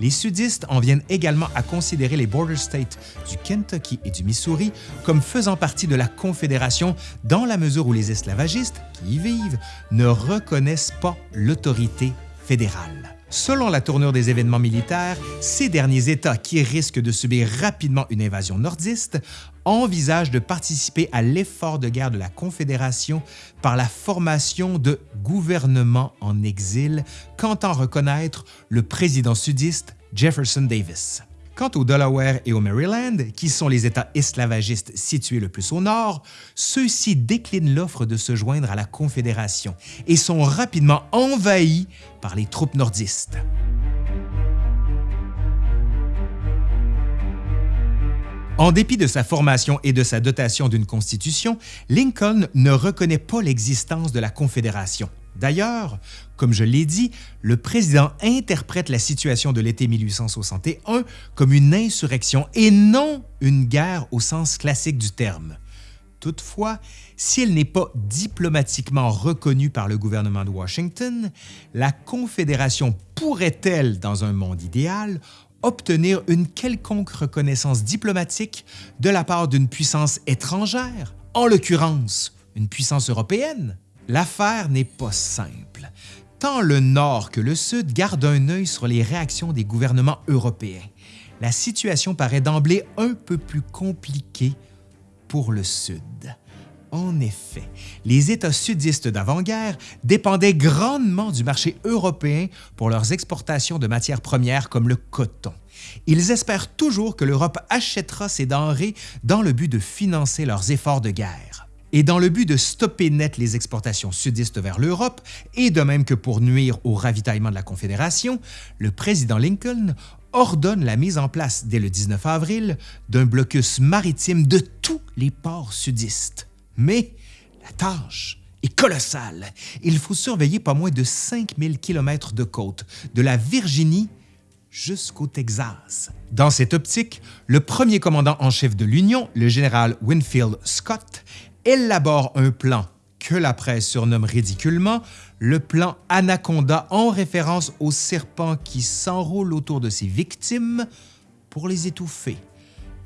Les sudistes en viennent également à considérer les border states du Kentucky et du Missouri comme faisant partie de la Confédération dans la mesure où les esclavagistes qui y vivent ne reconnaissent pas l'autorité fédérale. Selon la tournure des événements militaires, ces derniers États qui risquent de subir rapidement une invasion nordiste envisagent de participer à l'effort de guerre de la Confédération par la formation de gouvernements en exil qu'entend reconnaître le président sudiste Jefferson Davis. Quant au Delaware et au Maryland, qui sont les États esclavagistes situés le plus au nord, ceux-ci déclinent l'offre de se joindre à la Confédération et sont rapidement envahis par les troupes nordistes. En dépit de sa formation et de sa dotation d'une constitution, Lincoln ne reconnaît pas l'existence de la Confédération. D'ailleurs, comme je l'ai dit, le président interprète la situation de l'été 1861 comme une insurrection et non une guerre au sens classique du terme. Toutefois, si elle n'est pas diplomatiquement reconnue par le gouvernement de Washington, la Confédération pourrait-elle, dans un monde idéal, obtenir une quelconque reconnaissance diplomatique de la part d'une puissance étrangère, en l'occurrence une puissance européenne? L'affaire n'est pas simple. Tant le Nord que le Sud gardent un œil sur les réactions des gouvernements européens. La situation paraît d'emblée un peu plus compliquée pour le Sud. En effet, les États sudistes d'avant-guerre dépendaient grandement du marché européen pour leurs exportations de matières premières comme le coton. Ils espèrent toujours que l'Europe achètera ces denrées dans le but de financer leurs efforts de guerre. Et dans le but de stopper net les exportations sudistes vers l'Europe, et de même que pour nuire au ravitaillement de la Confédération, le président Lincoln ordonne la mise en place dès le 19 avril d'un blocus maritime de tous les ports sudistes. Mais la tâche est colossale. Il faut surveiller pas moins de 5000 km de côte, de la Virginie jusqu'au Texas. Dans cette optique, le premier commandant en chef de l'Union, le général Winfield Scott, élabore un plan que la presse surnomme ridiculement le plan Anaconda en référence au serpent qui s'enroule autour de ses victimes pour les étouffer.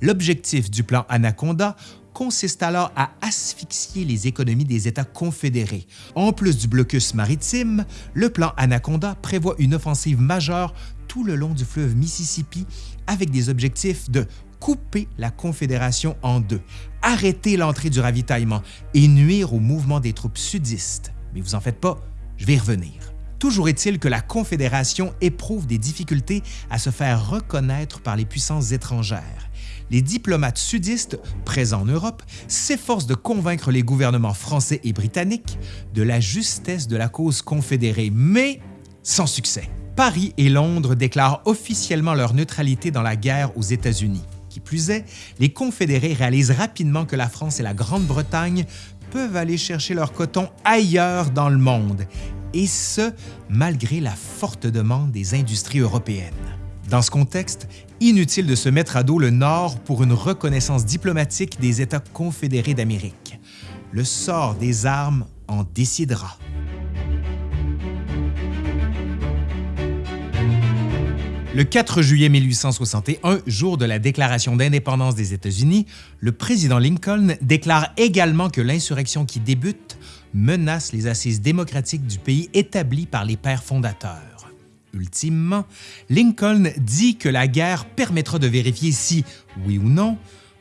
L'objectif du plan Anaconda consiste alors à asphyxier les économies des États confédérés. En plus du blocus maritime, le plan Anaconda prévoit une offensive majeure tout le long du fleuve Mississippi avec des objectifs de couper la Confédération en deux, arrêter l'entrée du ravitaillement et nuire au mouvement des troupes sudistes. Mais vous en faites pas, je vais y revenir. Toujours est-il que la Confédération éprouve des difficultés à se faire reconnaître par les puissances étrangères les diplomates sudistes présents en Europe s'efforcent de convaincre les gouvernements français et britanniques de la justesse de la cause confédérée, mais sans succès. Paris et Londres déclarent officiellement leur neutralité dans la guerre aux États-Unis. Qui plus est, les confédérés réalisent rapidement que la France et la Grande-Bretagne peuvent aller chercher leur coton ailleurs dans le monde, et ce, malgré la forte demande des industries européennes. Dans ce contexte, inutile de se mettre à dos le Nord pour une reconnaissance diplomatique des États confédérés d'Amérique. Le sort des armes en décidera. Le 4 juillet 1861, jour de la déclaration d'indépendance des États-Unis, le président Lincoln déclare également que l'insurrection qui débute menace les assises démocratiques du pays établies par les pères fondateurs. Ultimement, Lincoln dit que la guerre permettra de vérifier si, oui ou non,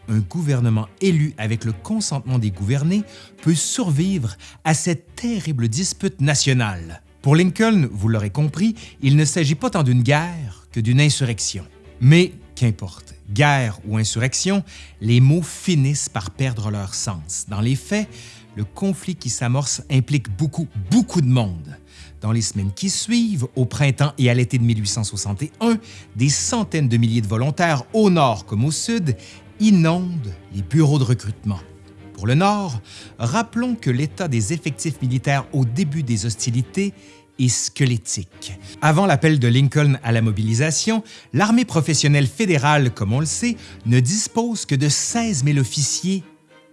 un gouvernement élu avec le consentement des gouvernés peut survivre à cette terrible dispute nationale. Pour Lincoln, vous l'aurez compris, il ne s'agit pas tant d'une guerre que d'une insurrection. Mais qu'importe, guerre ou insurrection, les mots finissent par perdre leur sens. Dans les faits, le conflit qui s'amorce implique beaucoup, beaucoup de monde. Dans les semaines qui suivent, au printemps et à l'été de 1861, des centaines de milliers de volontaires au nord comme au sud inondent les bureaux de recrutement. Pour le Nord, rappelons que l'état des effectifs militaires au début des hostilités est squelettique. Avant l'appel de Lincoln à la mobilisation, l'armée professionnelle fédérale, comme on le sait, ne dispose que de 16 000 officiers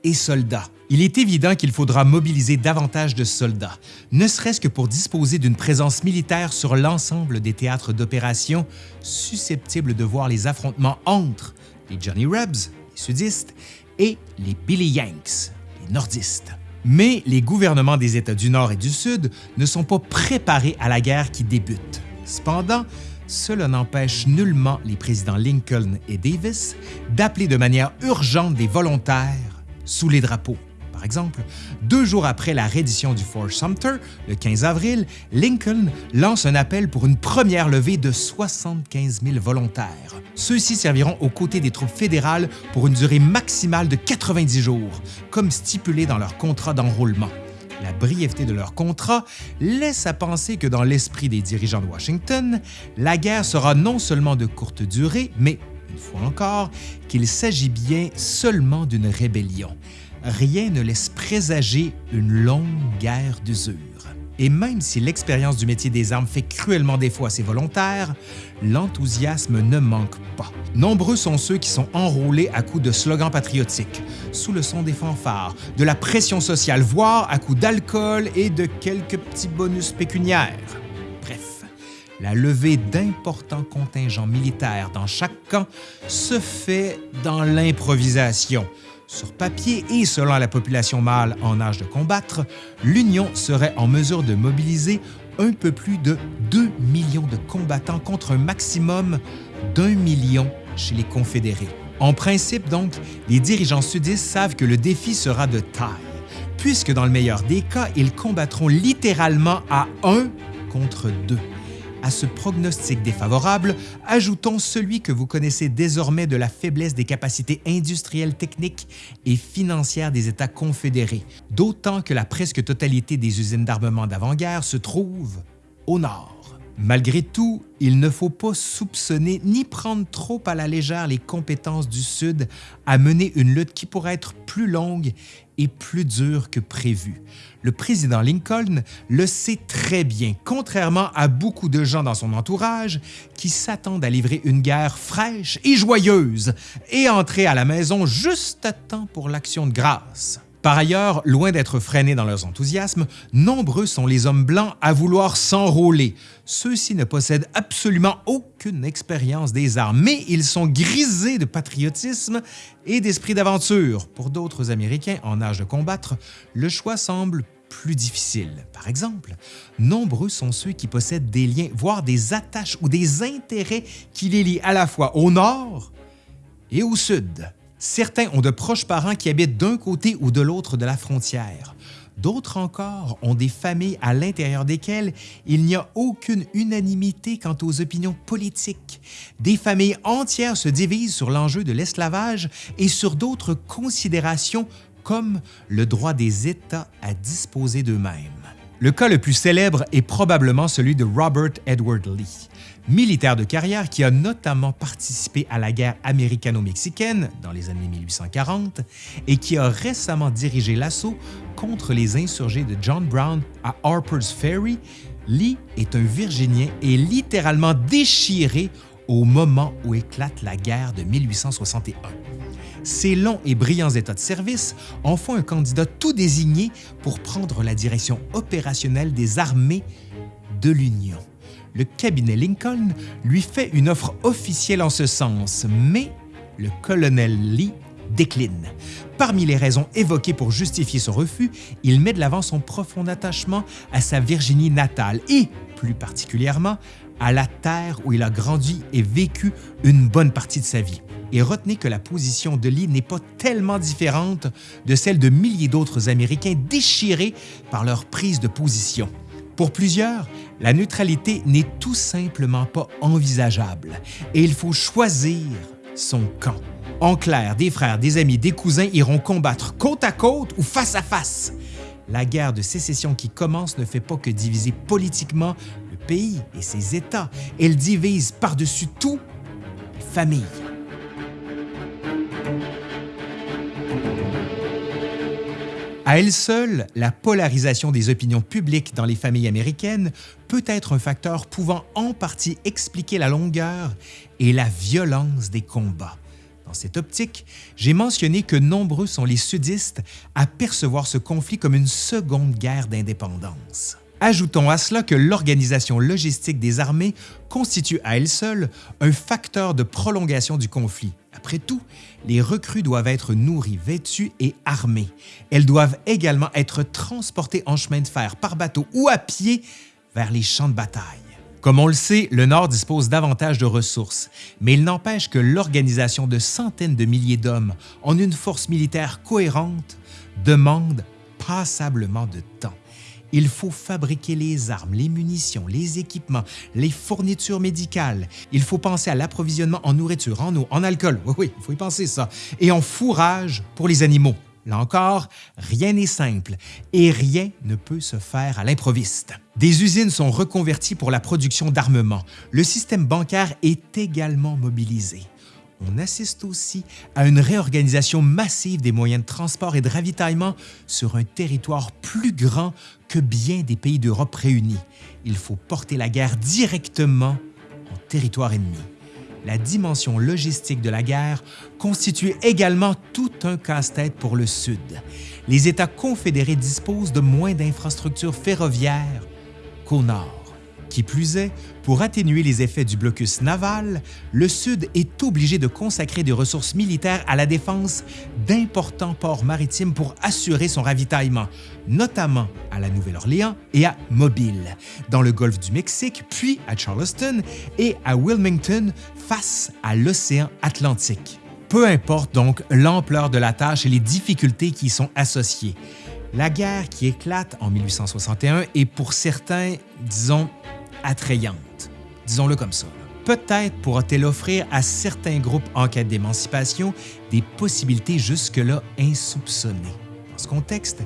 et soldats. Il est évident qu'il faudra mobiliser davantage de soldats, ne serait-ce que pour disposer d'une présence militaire sur l'ensemble des théâtres d'opération susceptibles de voir les affrontements entre les Johnny Rebs, les sudistes, et les Billy Yanks, les nordistes. Mais les gouvernements des États du Nord et du Sud ne sont pas préparés à la guerre qui débute. Cependant, cela n'empêche nullement les présidents Lincoln et Davis d'appeler de manière urgente des volontaires sous les drapeaux. Par exemple, deux jours après la reddition du Fort Sumter, le 15 avril, Lincoln lance un appel pour une première levée de 75 000 volontaires. Ceux-ci serviront aux côtés des troupes fédérales pour une durée maximale de 90 jours, comme stipulé dans leur contrat d'enrôlement. La brièveté de leur contrat laisse à penser que dans l'esprit des dirigeants de Washington, la guerre sera non seulement de courte durée, mais une fois encore, qu'il s'agit bien seulement d'une rébellion. Rien ne laisse présager une longue guerre d'usure. Et même si l'expérience du métier des armes fait cruellement défaut à ses volontaires, l'enthousiasme ne manque pas. Nombreux sont ceux qui sont enrôlés à coups de slogans patriotiques, sous le son des fanfares, de la pression sociale, voire à coups d'alcool et de quelques petits bonus pécuniaires la levée d'importants contingents militaires dans chaque camp se fait dans l'improvisation. Sur papier et selon la population mâle en âge de combattre, l'Union serait en mesure de mobiliser un peu plus de 2 millions de combattants contre un maximum d'un million chez les Confédérés. En principe donc, les dirigeants sudistes savent que le défi sera de taille puisque dans le meilleur des cas, ils combattront littéralement à un contre deux. À ce prognostic défavorable, ajoutons celui que vous connaissez désormais de la faiblesse des capacités industrielles, techniques et financières des États confédérés, d'autant que la presque totalité des usines d'armement d'avant-guerre se trouve au nord. Malgré tout, il ne faut pas soupçonner ni prendre trop à la légère les compétences du Sud à mener une lutte qui pourrait être plus longue et plus dure que prévu. Le président Lincoln le sait très bien, contrairement à beaucoup de gens dans son entourage qui s'attendent à livrer une guerre fraîche et joyeuse et entrer à la maison juste à temps pour l'action de grâce. Par ailleurs, loin d'être freinés dans leurs enthousiasmes, nombreux sont les hommes blancs à vouloir s'enrôler. Ceux-ci ne possèdent absolument aucune expérience des armes, mais ils sont grisés de patriotisme et d'esprit d'aventure. Pour d'autres Américains en âge de combattre, le choix semble plus difficile. Par exemple, nombreux sont ceux qui possèdent des liens, voire des attaches ou des intérêts qui les lient à la fois au nord et au sud. Certains ont de proches parents qui habitent d'un côté ou de l'autre de la frontière. D'autres encore ont des familles à l'intérieur desquelles il n'y a aucune unanimité quant aux opinions politiques. Des familles entières se divisent sur l'enjeu de l'esclavage et sur d'autres considérations comme le droit des États à disposer d'eux-mêmes. Le cas le plus célèbre est probablement celui de Robert Edward Lee militaire de carrière qui a notamment participé à la guerre américano-mexicaine dans les années 1840 et qui a récemment dirigé l'assaut contre les insurgés de John Brown à Harper's Ferry, Lee est un Virginien et littéralement déchiré au moment où éclate la guerre de 1861. Ses longs et brillants états de service en font un candidat tout désigné pour prendre la direction opérationnelle des armées de l'Union le cabinet Lincoln lui fait une offre officielle en ce sens, mais le colonel Lee décline. Parmi les raisons évoquées pour justifier ce refus, il met de l'avant son profond attachement à sa Virginie natale et, plus particulièrement, à la terre où il a grandi et vécu une bonne partie de sa vie. Et retenez que la position de Lee n'est pas tellement différente de celle de milliers d'autres Américains déchirés par leur prise de position. Pour plusieurs, la neutralité n'est tout simplement pas envisageable et il faut choisir son camp. En clair, des frères, des amis, des cousins iront combattre côte à côte ou face à face. La guerre de sécession qui commence ne fait pas que diviser politiquement le pays et ses États, elle divise par-dessus tout les familles. À elle seule, la polarisation des opinions publiques dans les familles américaines peut être un facteur pouvant en partie expliquer la longueur et la violence des combats. Dans cette optique, j'ai mentionné que nombreux sont les sudistes à percevoir ce conflit comme une seconde guerre d'indépendance. Ajoutons à cela que l'organisation logistique des armées constitue à elle seule un facteur de prolongation du conflit, après tout, les recrues doivent être nourries, vêtues et armées. Elles doivent également être transportées en chemin de fer, par bateau ou à pied vers les champs de bataille. Comme on le sait, le Nord dispose davantage de ressources, mais il n'empêche que l'organisation de centaines de milliers d'hommes en une force militaire cohérente demande passablement de temps il faut fabriquer les armes, les munitions, les équipements, les fournitures médicales. Il faut penser à l'approvisionnement en nourriture, en eau, en alcool, oui, oui, il faut y penser ça, et en fourrage pour les animaux. Là encore, rien n'est simple et rien ne peut se faire à l'improviste. Des usines sont reconverties pour la production d'armement. Le système bancaire est également mobilisé on assiste aussi à une réorganisation massive des moyens de transport et de ravitaillement sur un territoire plus grand que bien des pays d'Europe réunis. Il faut porter la guerre directement en territoire ennemi. La dimension logistique de la guerre constitue également tout un casse-tête pour le Sud. Les États confédérés disposent de moins d'infrastructures ferroviaires qu'au Nord. Qui plus est, pour atténuer les effets du blocus naval, le Sud est obligé de consacrer des ressources militaires à la défense d'importants ports maritimes pour assurer son ravitaillement, notamment à la Nouvelle-Orléans et à Mobile, dans le golfe du Mexique, puis à Charleston et à Wilmington face à l'océan Atlantique. Peu importe donc l'ampleur de la tâche et les difficultés qui y sont associées, La guerre qui éclate en 1861 est pour certains, disons, attrayante. Disons-le comme ça. Peut-être pourra-t-elle offrir à certains groupes en quête d'émancipation des possibilités jusque-là insoupçonnées. Dans ce contexte,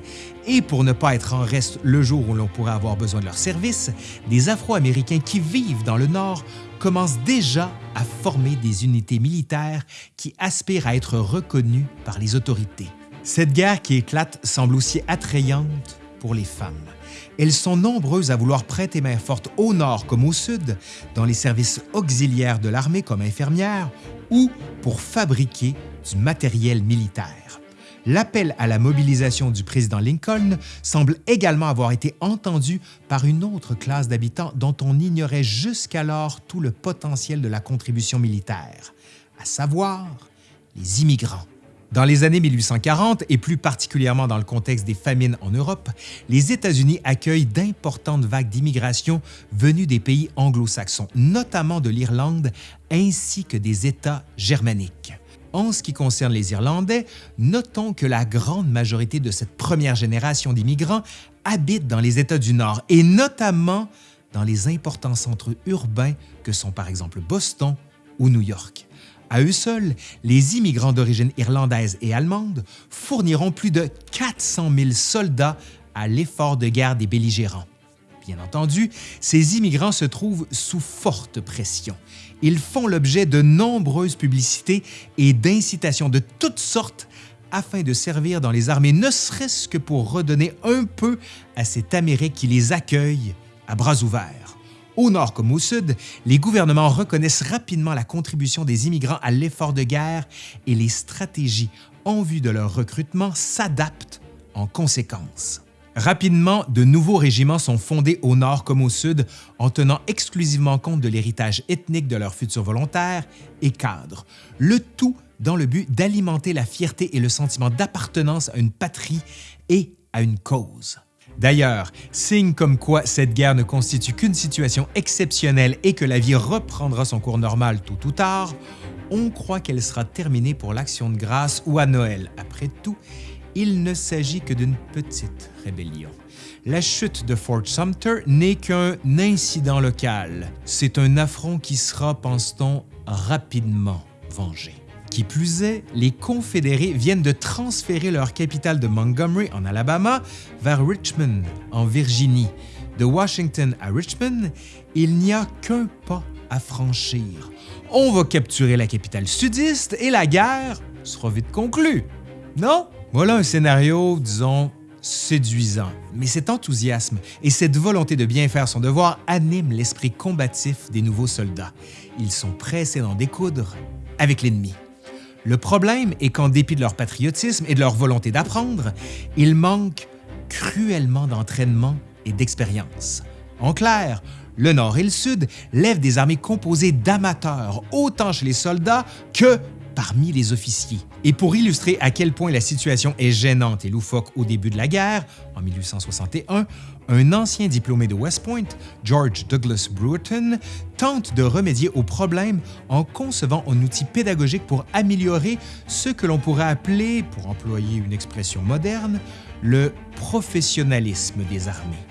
et pour ne pas être en reste le jour où l'on pourrait avoir besoin de leurs services, des Afro-Américains qui vivent dans le Nord commencent déjà à former des unités militaires qui aspirent à être reconnues par les autorités. Cette guerre qui éclate semble aussi attrayante pour les femmes. Elles sont nombreuses à vouloir prêter main forte au nord comme au sud, dans les services auxiliaires de l'armée comme infirmières ou pour fabriquer du matériel militaire. L'appel à la mobilisation du président Lincoln semble également avoir été entendu par une autre classe d'habitants dont on ignorait jusqu'alors tout le potentiel de la contribution militaire, à savoir les immigrants. Dans les années 1840, et plus particulièrement dans le contexte des famines en Europe, les États-Unis accueillent d'importantes vagues d'immigration venues des pays anglo-saxons, notamment de l'Irlande ainsi que des États germaniques. En ce qui concerne les Irlandais, notons que la grande majorité de cette première génération d'immigrants habitent dans les États du Nord et notamment dans les importants centres urbains que sont par exemple Boston ou New York. À eux seuls, les immigrants d'origine irlandaise et allemande fourniront plus de 400 000 soldats à l'effort de guerre des belligérants. Bien entendu, ces immigrants se trouvent sous forte pression. Ils font l'objet de nombreuses publicités et d'incitations de toutes sortes afin de servir dans les armées, ne serait-ce que pour redonner un peu à cette Amérique qui les accueille à bras ouverts. Au nord comme au sud, les gouvernements reconnaissent rapidement la contribution des immigrants à l'effort de guerre et les stratégies en vue de leur recrutement s'adaptent en conséquence. Rapidement, de nouveaux régiments sont fondés au nord comme au sud en tenant exclusivement compte de l'héritage ethnique de leurs futurs volontaires et cadres, le tout dans le but d'alimenter la fierté et le sentiment d'appartenance à une patrie et à une cause. D'ailleurs, signe comme quoi cette guerre ne constitue qu'une situation exceptionnelle et que la vie reprendra son cours normal tôt ou tard, on croit qu'elle sera terminée pour l'Action de grâce ou à Noël. Après tout, il ne s'agit que d'une petite rébellion. La chute de Fort Sumter n'est qu'un incident local. C'est un affront qui sera, pense-t-on, rapidement vengé. Qui plus est, les Confédérés viennent de transférer leur capitale de Montgomery en Alabama vers Richmond en Virginie. De Washington à Richmond, il n'y a qu'un pas à franchir. On va capturer la capitale sudiste et la guerre sera vite conclue. Non? Voilà un scénario, disons, séduisant. Mais cet enthousiasme et cette volonté de bien faire son devoir animent l'esprit combatif des nouveaux soldats. Ils sont pressés d'en découdre avec l'ennemi. Le problème est qu'en dépit de leur patriotisme et de leur volonté d'apprendre, ils manquent cruellement d'entraînement et d'expérience. En clair, le Nord et le Sud lèvent des armées composées d'amateurs, autant chez les soldats que parmi les officiers. Et pour illustrer à quel point la situation est gênante et loufoque au début de la guerre, en 1861, un ancien diplômé de West Point, George Douglas Brewerton, tente de remédier au problème en concevant un outil pédagogique pour améliorer ce que l'on pourrait appeler, pour employer une expression moderne, le professionnalisme des armées.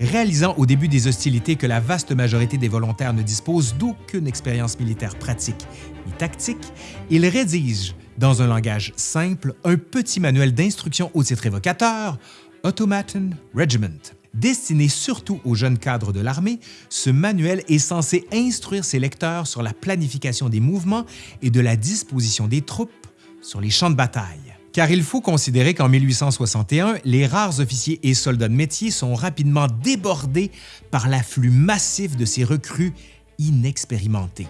Réalisant au début des hostilités que la vaste majorité des volontaires ne dispose d'aucune expérience militaire pratique ni tactique, il rédige, dans un langage simple, un petit manuel d'instruction au titre évocateur, Automaton Regiment. Destiné surtout aux jeunes cadres de l'armée, ce manuel est censé instruire ses lecteurs sur la planification des mouvements et de la disposition des troupes sur les champs de bataille. Car il faut considérer qu'en 1861, les rares officiers et soldats de métier sont rapidement débordés par l'afflux massif de ces recrues inexpérimentés.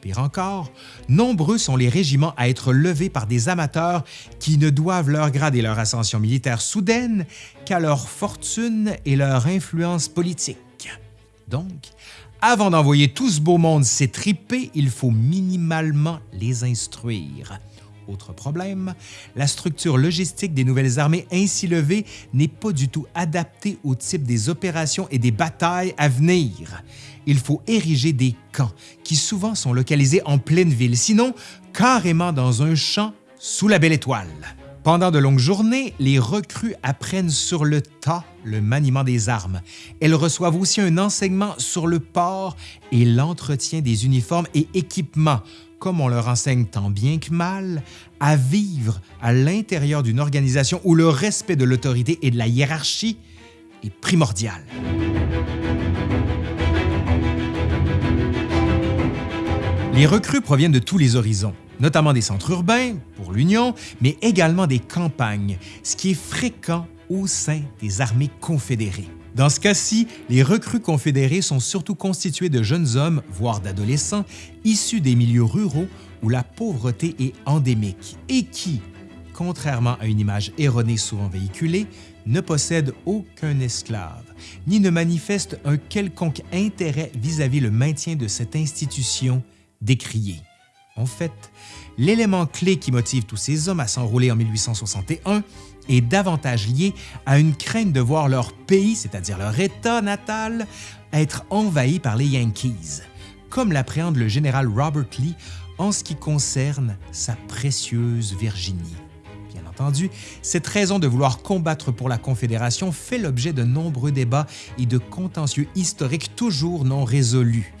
Pire encore, nombreux sont les régiments à être levés par des amateurs qui ne doivent leur grade et leur ascension militaire soudaine qu'à leur fortune et leur influence politique. Donc, avant d'envoyer tout ce beau monde s'étriper, il faut minimalement les instruire. Autre problème, la structure logistique des nouvelles armées ainsi levées n'est pas du tout adaptée au type des opérations et des batailles à venir il faut ériger des camps qui souvent sont localisés en pleine ville, sinon carrément dans un champ sous la belle étoile. Pendant de longues journées, les recrues apprennent sur le tas le maniement des armes. Elles reçoivent aussi un enseignement sur le port et l'entretien des uniformes et équipements, comme on leur enseigne tant bien que mal, à vivre à l'intérieur d'une organisation où le respect de l'autorité et de la hiérarchie est primordial. Les recrues proviennent de tous les horizons notamment des centres urbains pour l'Union, mais également des campagnes, ce qui est fréquent au sein des armées confédérées. Dans ce cas-ci, les recrues confédérées sont surtout constituées de jeunes hommes, voire d'adolescents, issus des milieux ruraux où la pauvreté est endémique et qui, contrairement à une image erronée souvent véhiculée, ne possèdent aucun esclave, ni ne manifestent un quelconque intérêt vis-à-vis -vis le maintien de cette institution décriée. En fait, l'élément clé qui motive tous ces hommes à s'enrôler en 1861 est davantage lié à une crainte de voir leur pays, c'est-à-dire leur État natal, être envahi par les Yankees, comme l'appréhende le général Robert Lee en ce qui concerne sa précieuse Virginie. Bien entendu, cette raison de vouloir combattre pour la Confédération fait l'objet de nombreux débats et de contentieux historiques toujours non résolus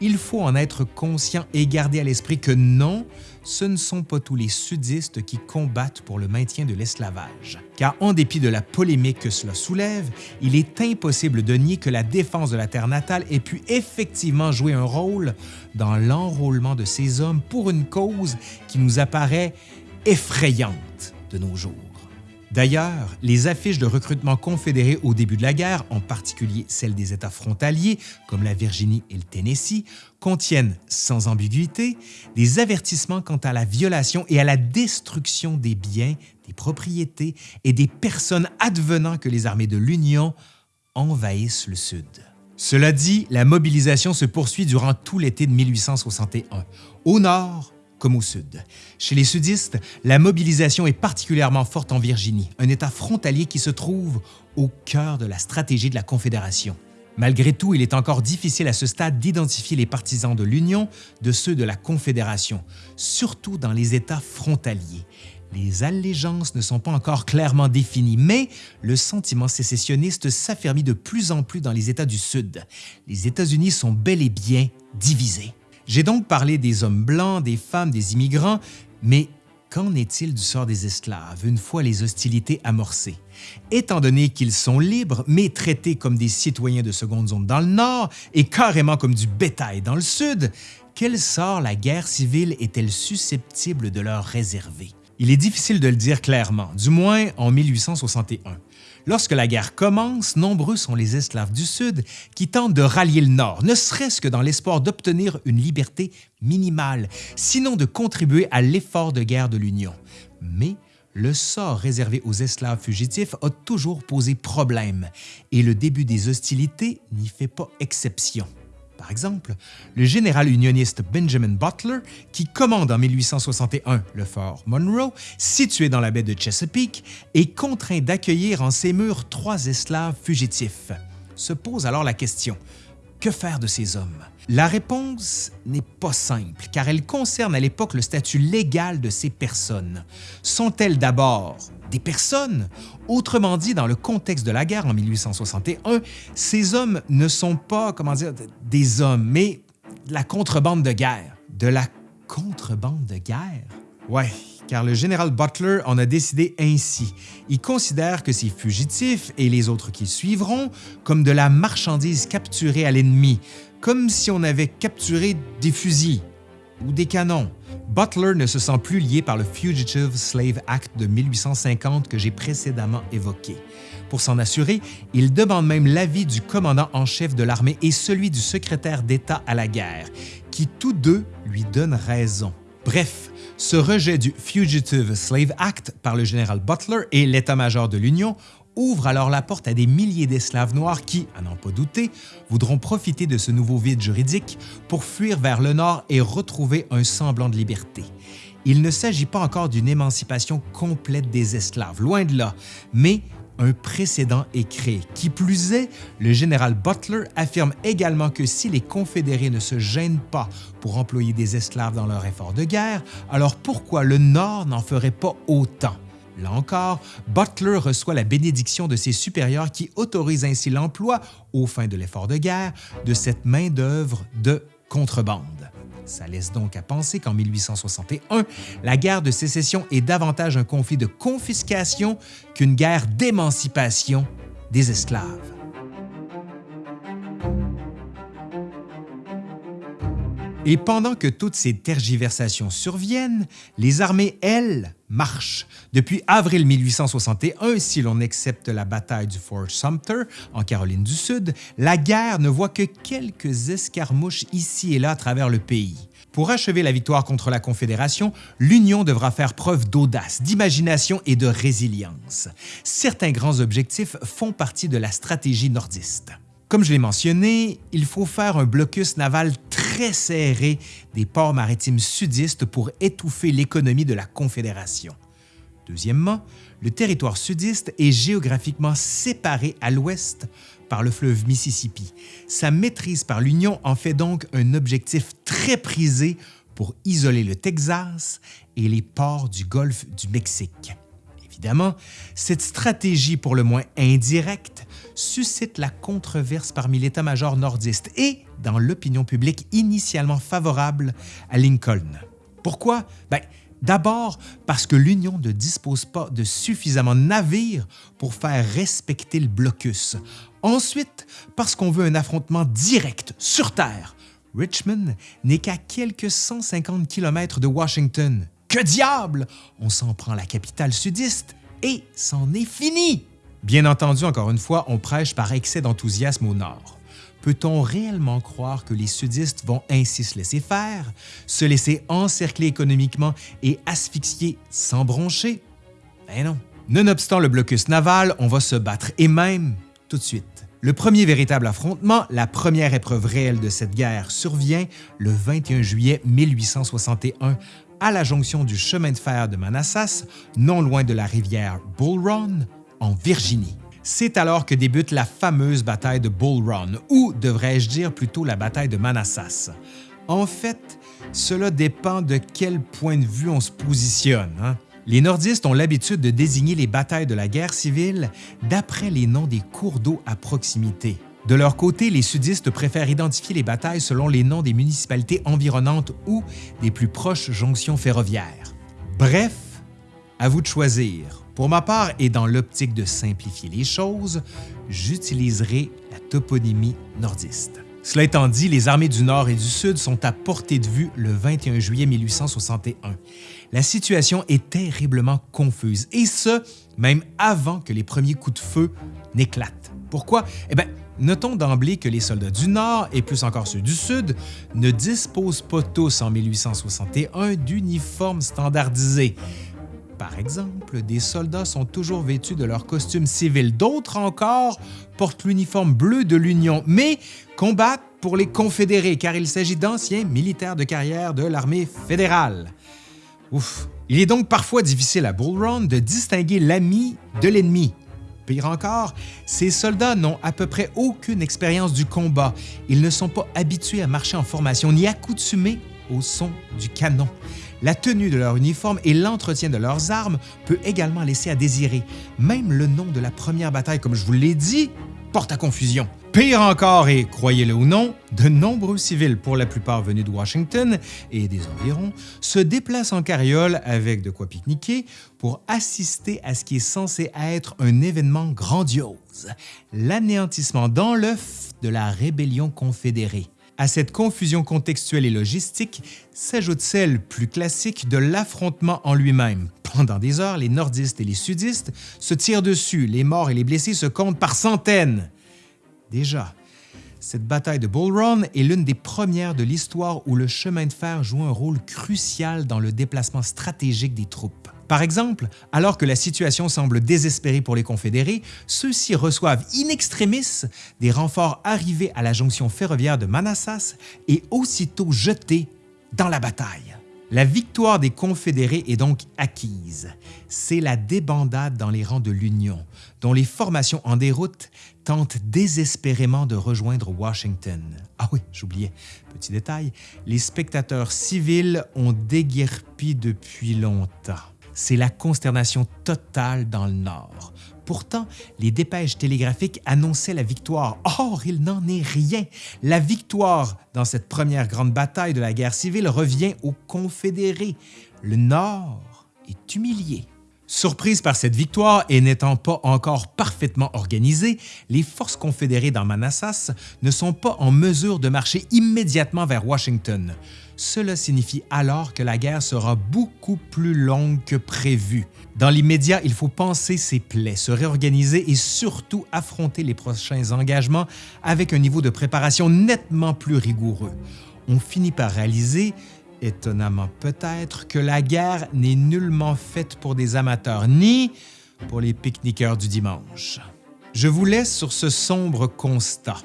il faut en être conscient et garder à l'esprit que non, ce ne sont pas tous les sudistes qui combattent pour le maintien de l'esclavage. Car en dépit de la polémique que cela soulève, il est impossible de nier que la défense de la terre natale ait pu effectivement jouer un rôle dans l'enrôlement de ces hommes pour une cause qui nous apparaît effrayante de nos jours. D'ailleurs, les affiches de recrutement confédérés au début de la guerre, en particulier celles des États frontaliers comme la Virginie et le Tennessee, contiennent, sans ambiguïté, des avertissements quant à la violation et à la destruction des biens, des propriétés et des personnes advenant que les armées de l'Union envahissent le Sud. Cela dit, la mobilisation se poursuit durant tout l'été de 1861. Au nord, comme au sud. Chez les sudistes, la mobilisation est particulièrement forte en Virginie, un État frontalier qui se trouve au cœur de la stratégie de la Confédération. Malgré tout, il est encore difficile à ce stade d'identifier les partisans de l'Union de ceux de la Confédération, surtout dans les États frontaliers. Les allégeances ne sont pas encore clairement définies, mais le sentiment sécessionniste s'affermit de plus en plus dans les États du Sud. Les États-Unis sont bel et bien divisés. J'ai donc parlé des hommes blancs, des femmes, des immigrants, mais qu'en est-il du sort des esclaves une fois les hostilités amorcées? Étant donné qu'ils sont libres, mais traités comme des citoyens de seconde zone dans le nord et carrément comme du bétail dans le sud, quel sort la guerre civile est-elle susceptible de leur réserver? Il est difficile de le dire clairement, du moins en 1861. Lorsque la guerre commence, nombreux sont les esclaves du Sud qui tentent de rallier le Nord, ne serait-ce que dans l'espoir d'obtenir une liberté minimale, sinon de contribuer à l'effort de guerre de l'Union. Mais le sort réservé aux esclaves fugitifs a toujours posé problème et le début des hostilités n'y fait pas exception. Par exemple, le général unioniste Benjamin Butler, qui commande en 1861 le fort Monroe, situé dans la baie de Chesapeake, est contraint d'accueillir en ses murs trois esclaves fugitifs. Se pose alors la question, que faire de ces hommes? La réponse n'est pas simple, car elle concerne à l'époque le statut légal de ces personnes. Sont-elles d'abord des personnes. Autrement dit, dans le contexte de la guerre en 1861, ces hommes ne sont pas, comment dire, des hommes, mais de la contrebande de guerre. De la contrebande de guerre? Ouais, car le général Butler en a décidé ainsi. Il considère que ces fugitifs et les autres qui suivront comme de la marchandise capturée à l'ennemi, comme si on avait capturé des fusils ou des canons. Butler ne se sent plus lié par le Fugitive Slave Act de 1850 que j'ai précédemment évoqué. Pour s'en assurer, il demande même l'avis du commandant en chef de l'armée et celui du secrétaire d'État à la guerre, qui tous deux lui donnent raison. Bref, ce rejet du Fugitive Slave Act par le général Butler et l'état-major de l'Union ouvre alors la porte à des milliers d'esclaves noirs qui, à n'en pas douter, voudront profiter de ce nouveau vide juridique pour fuir vers le nord et retrouver un semblant de liberté. Il ne s'agit pas encore d'une émancipation complète des esclaves, loin de là, mais un précédent est créé. Qui plus est, le général Butler affirme également que si les Confédérés ne se gênent pas pour employer des esclaves dans leur effort de guerre, alors pourquoi le Nord n'en ferait pas autant? Là encore, Butler reçoit la bénédiction de ses supérieurs qui autorisent ainsi l'emploi, aux fins de l'effort de guerre, de cette main-d'œuvre de contrebande. Ça laisse donc à penser qu'en 1861, la guerre de sécession est davantage un conflit de confiscation qu'une guerre d'émancipation des esclaves. Et pendant que toutes ces tergiversations surviennent, les armées, elles, marchent. Depuis avril 1861, si l'on accepte la bataille du Fort Sumter en Caroline du Sud, la guerre ne voit que quelques escarmouches ici et là à travers le pays. Pour achever la victoire contre la Confédération, l'Union devra faire preuve d'audace, d'imagination et de résilience. Certains grands objectifs font partie de la stratégie nordiste. Comme je l'ai mentionné, il faut faire un blocus naval très serré des ports maritimes sudistes pour étouffer l'économie de la Confédération. Deuxièmement, le territoire sudiste est géographiquement séparé à l'ouest par le fleuve Mississippi. Sa maîtrise par l'Union en fait donc un objectif très prisé pour isoler le Texas et les ports du golfe du Mexique. Évidemment, cette stratégie pour le moins indirecte suscite la controverse parmi l'état-major nordiste et dans l'opinion publique initialement favorable à Lincoln. Pourquoi? Ben, D'abord parce que l'Union ne dispose pas de suffisamment de navires pour faire respecter le blocus. Ensuite, parce qu'on veut un affrontement direct, sur Terre. Richmond n'est qu'à quelques 150 km de Washington. Que diable! On s'en prend la capitale sudiste et c'en est fini! Bien entendu, encore une fois, on prêche par excès d'enthousiasme au nord. Peut-on réellement croire que les sudistes vont ainsi se laisser faire, se laisser encercler économiquement et asphyxier sans broncher? Ben non. Nonobstant le blocus naval, on va se battre et même tout de suite. Le premier véritable affrontement, la première épreuve réelle de cette guerre, survient le 21 juillet 1861 à la jonction du chemin de fer de Manassas, non loin de la rivière Bull Run, en Virginie. C'est alors que débute la fameuse bataille de Bull Run, ou devrais-je dire plutôt la bataille de Manassas. En fait, cela dépend de quel point de vue on se positionne. Hein. Les nordistes ont l'habitude de désigner les batailles de la guerre civile d'après les noms des cours d'eau à proximité. De leur côté, les sudistes préfèrent identifier les batailles selon les noms des municipalités environnantes ou des plus proches jonctions ferroviaires. Bref, à vous de choisir. Pour ma part, et dans l'optique de simplifier les choses, j'utiliserai la toponymie nordiste. Cela étant dit, les armées du Nord et du Sud sont à portée de vue le 21 juillet 1861. La situation est terriblement confuse, et ce, même avant que les premiers coups de feu n'éclatent. Pourquoi? Eh bien, notons d'emblée que les soldats du Nord, et plus encore ceux du Sud, ne disposent pas tous en 1861 d'uniformes standardisés. Par exemple, des soldats sont toujours vêtus de leur costume civil, d'autres encore portent l'uniforme bleu de l'Union, mais combattent pour les Confédérés car il s'agit d'anciens militaires de carrière de l'armée fédérale. Ouf! Il est donc parfois difficile à Bull Run de distinguer l'ami de l'ennemi. Pire encore, ces soldats n'ont à peu près aucune expérience du combat. Ils ne sont pas habitués à marcher en formation ni accoutumés au son du canon. La tenue de leur uniforme et l'entretien de leurs armes peut également laisser à désirer. Même le nom de la première bataille, comme je vous l'ai dit, porte à confusion. Pire encore, et croyez-le ou non, de nombreux civils, pour la plupart venus de Washington et des environs, se déplacent en carriole avec de quoi pique-niquer pour assister à ce qui est censé être un événement grandiose, l'anéantissement dans l'œuf de la rébellion confédérée. À cette confusion contextuelle et logistique s'ajoute celle plus classique de l'affrontement en lui-même. Pendant des heures, les nordistes et les sudistes se tirent dessus, les morts et les blessés se comptent par centaines. Déjà, cette bataille de Bull Run est l'une des premières de l'histoire où le chemin de fer joue un rôle crucial dans le déplacement stratégique des troupes. Par exemple, alors que la situation semble désespérée pour les Confédérés, ceux-ci reçoivent in extremis des renforts arrivés à la jonction ferroviaire de Manassas et aussitôt jetés dans la bataille. La victoire des Confédérés est donc acquise. C'est la débandade dans les rangs de l'Union, dont les formations en déroute tentent désespérément de rejoindre Washington. Ah oui, j'oubliais, petit détail, les spectateurs civils ont déguerpi depuis longtemps. C'est la consternation totale dans le Nord. Pourtant, les dépêches télégraphiques annonçaient la victoire. Or, il n'en est rien. La victoire dans cette première grande bataille de la guerre civile revient aux Confédérés. Le Nord est humilié. Surprise par cette victoire et n'étant pas encore parfaitement organisées, les forces confédérées dans Manassas ne sont pas en mesure de marcher immédiatement vers Washington. Cela signifie alors que la guerre sera beaucoup plus longue que prévu. Dans l'immédiat, il faut penser ses plaies, se réorganiser et surtout affronter les prochains engagements avec un niveau de préparation nettement plus rigoureux. On finit par réaliser Étonnamment peut-être que la guerre n'est nullement faite pour des amateurs ni pour les pique-niqueurs du dimanche. Je vous laisse sur ce sombre constat.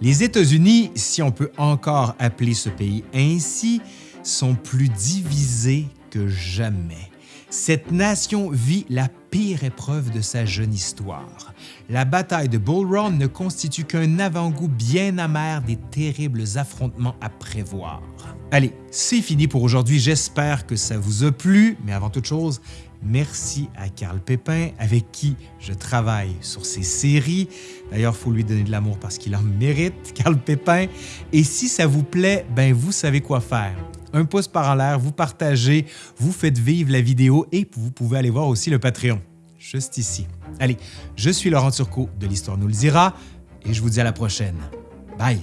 Les États-Unis, si on peut encore appeler ce pays ainsi, sont plus divisés que jamais. Cette nation vit la pire épreuve de sa jeune histoire. La bataille de Bull Run ne constitue qu'un avant-goût bien amer des terribles affrontements à prévoir. Allez, c'est fini pour aujourd'hui. J'espère que ça vous a plu, mais avant toute chose, merci à Carl Pépin avec qui je travaille sur ces séries. D'ailleurs, il faut lui donner de l'amour parce qu'il en mérite, Carl Pépin. Et si ça vous plaît, ben vous savez quoi faire un pouce par en l'air, vous partagez, vous faites vivre la vidéo et vous pouvez aller voir aussi le Patreon, juste ici. Allez, je suis Laurent Turcot de l'Histoire nous le dira et je vous dis à la prochaine. Bye!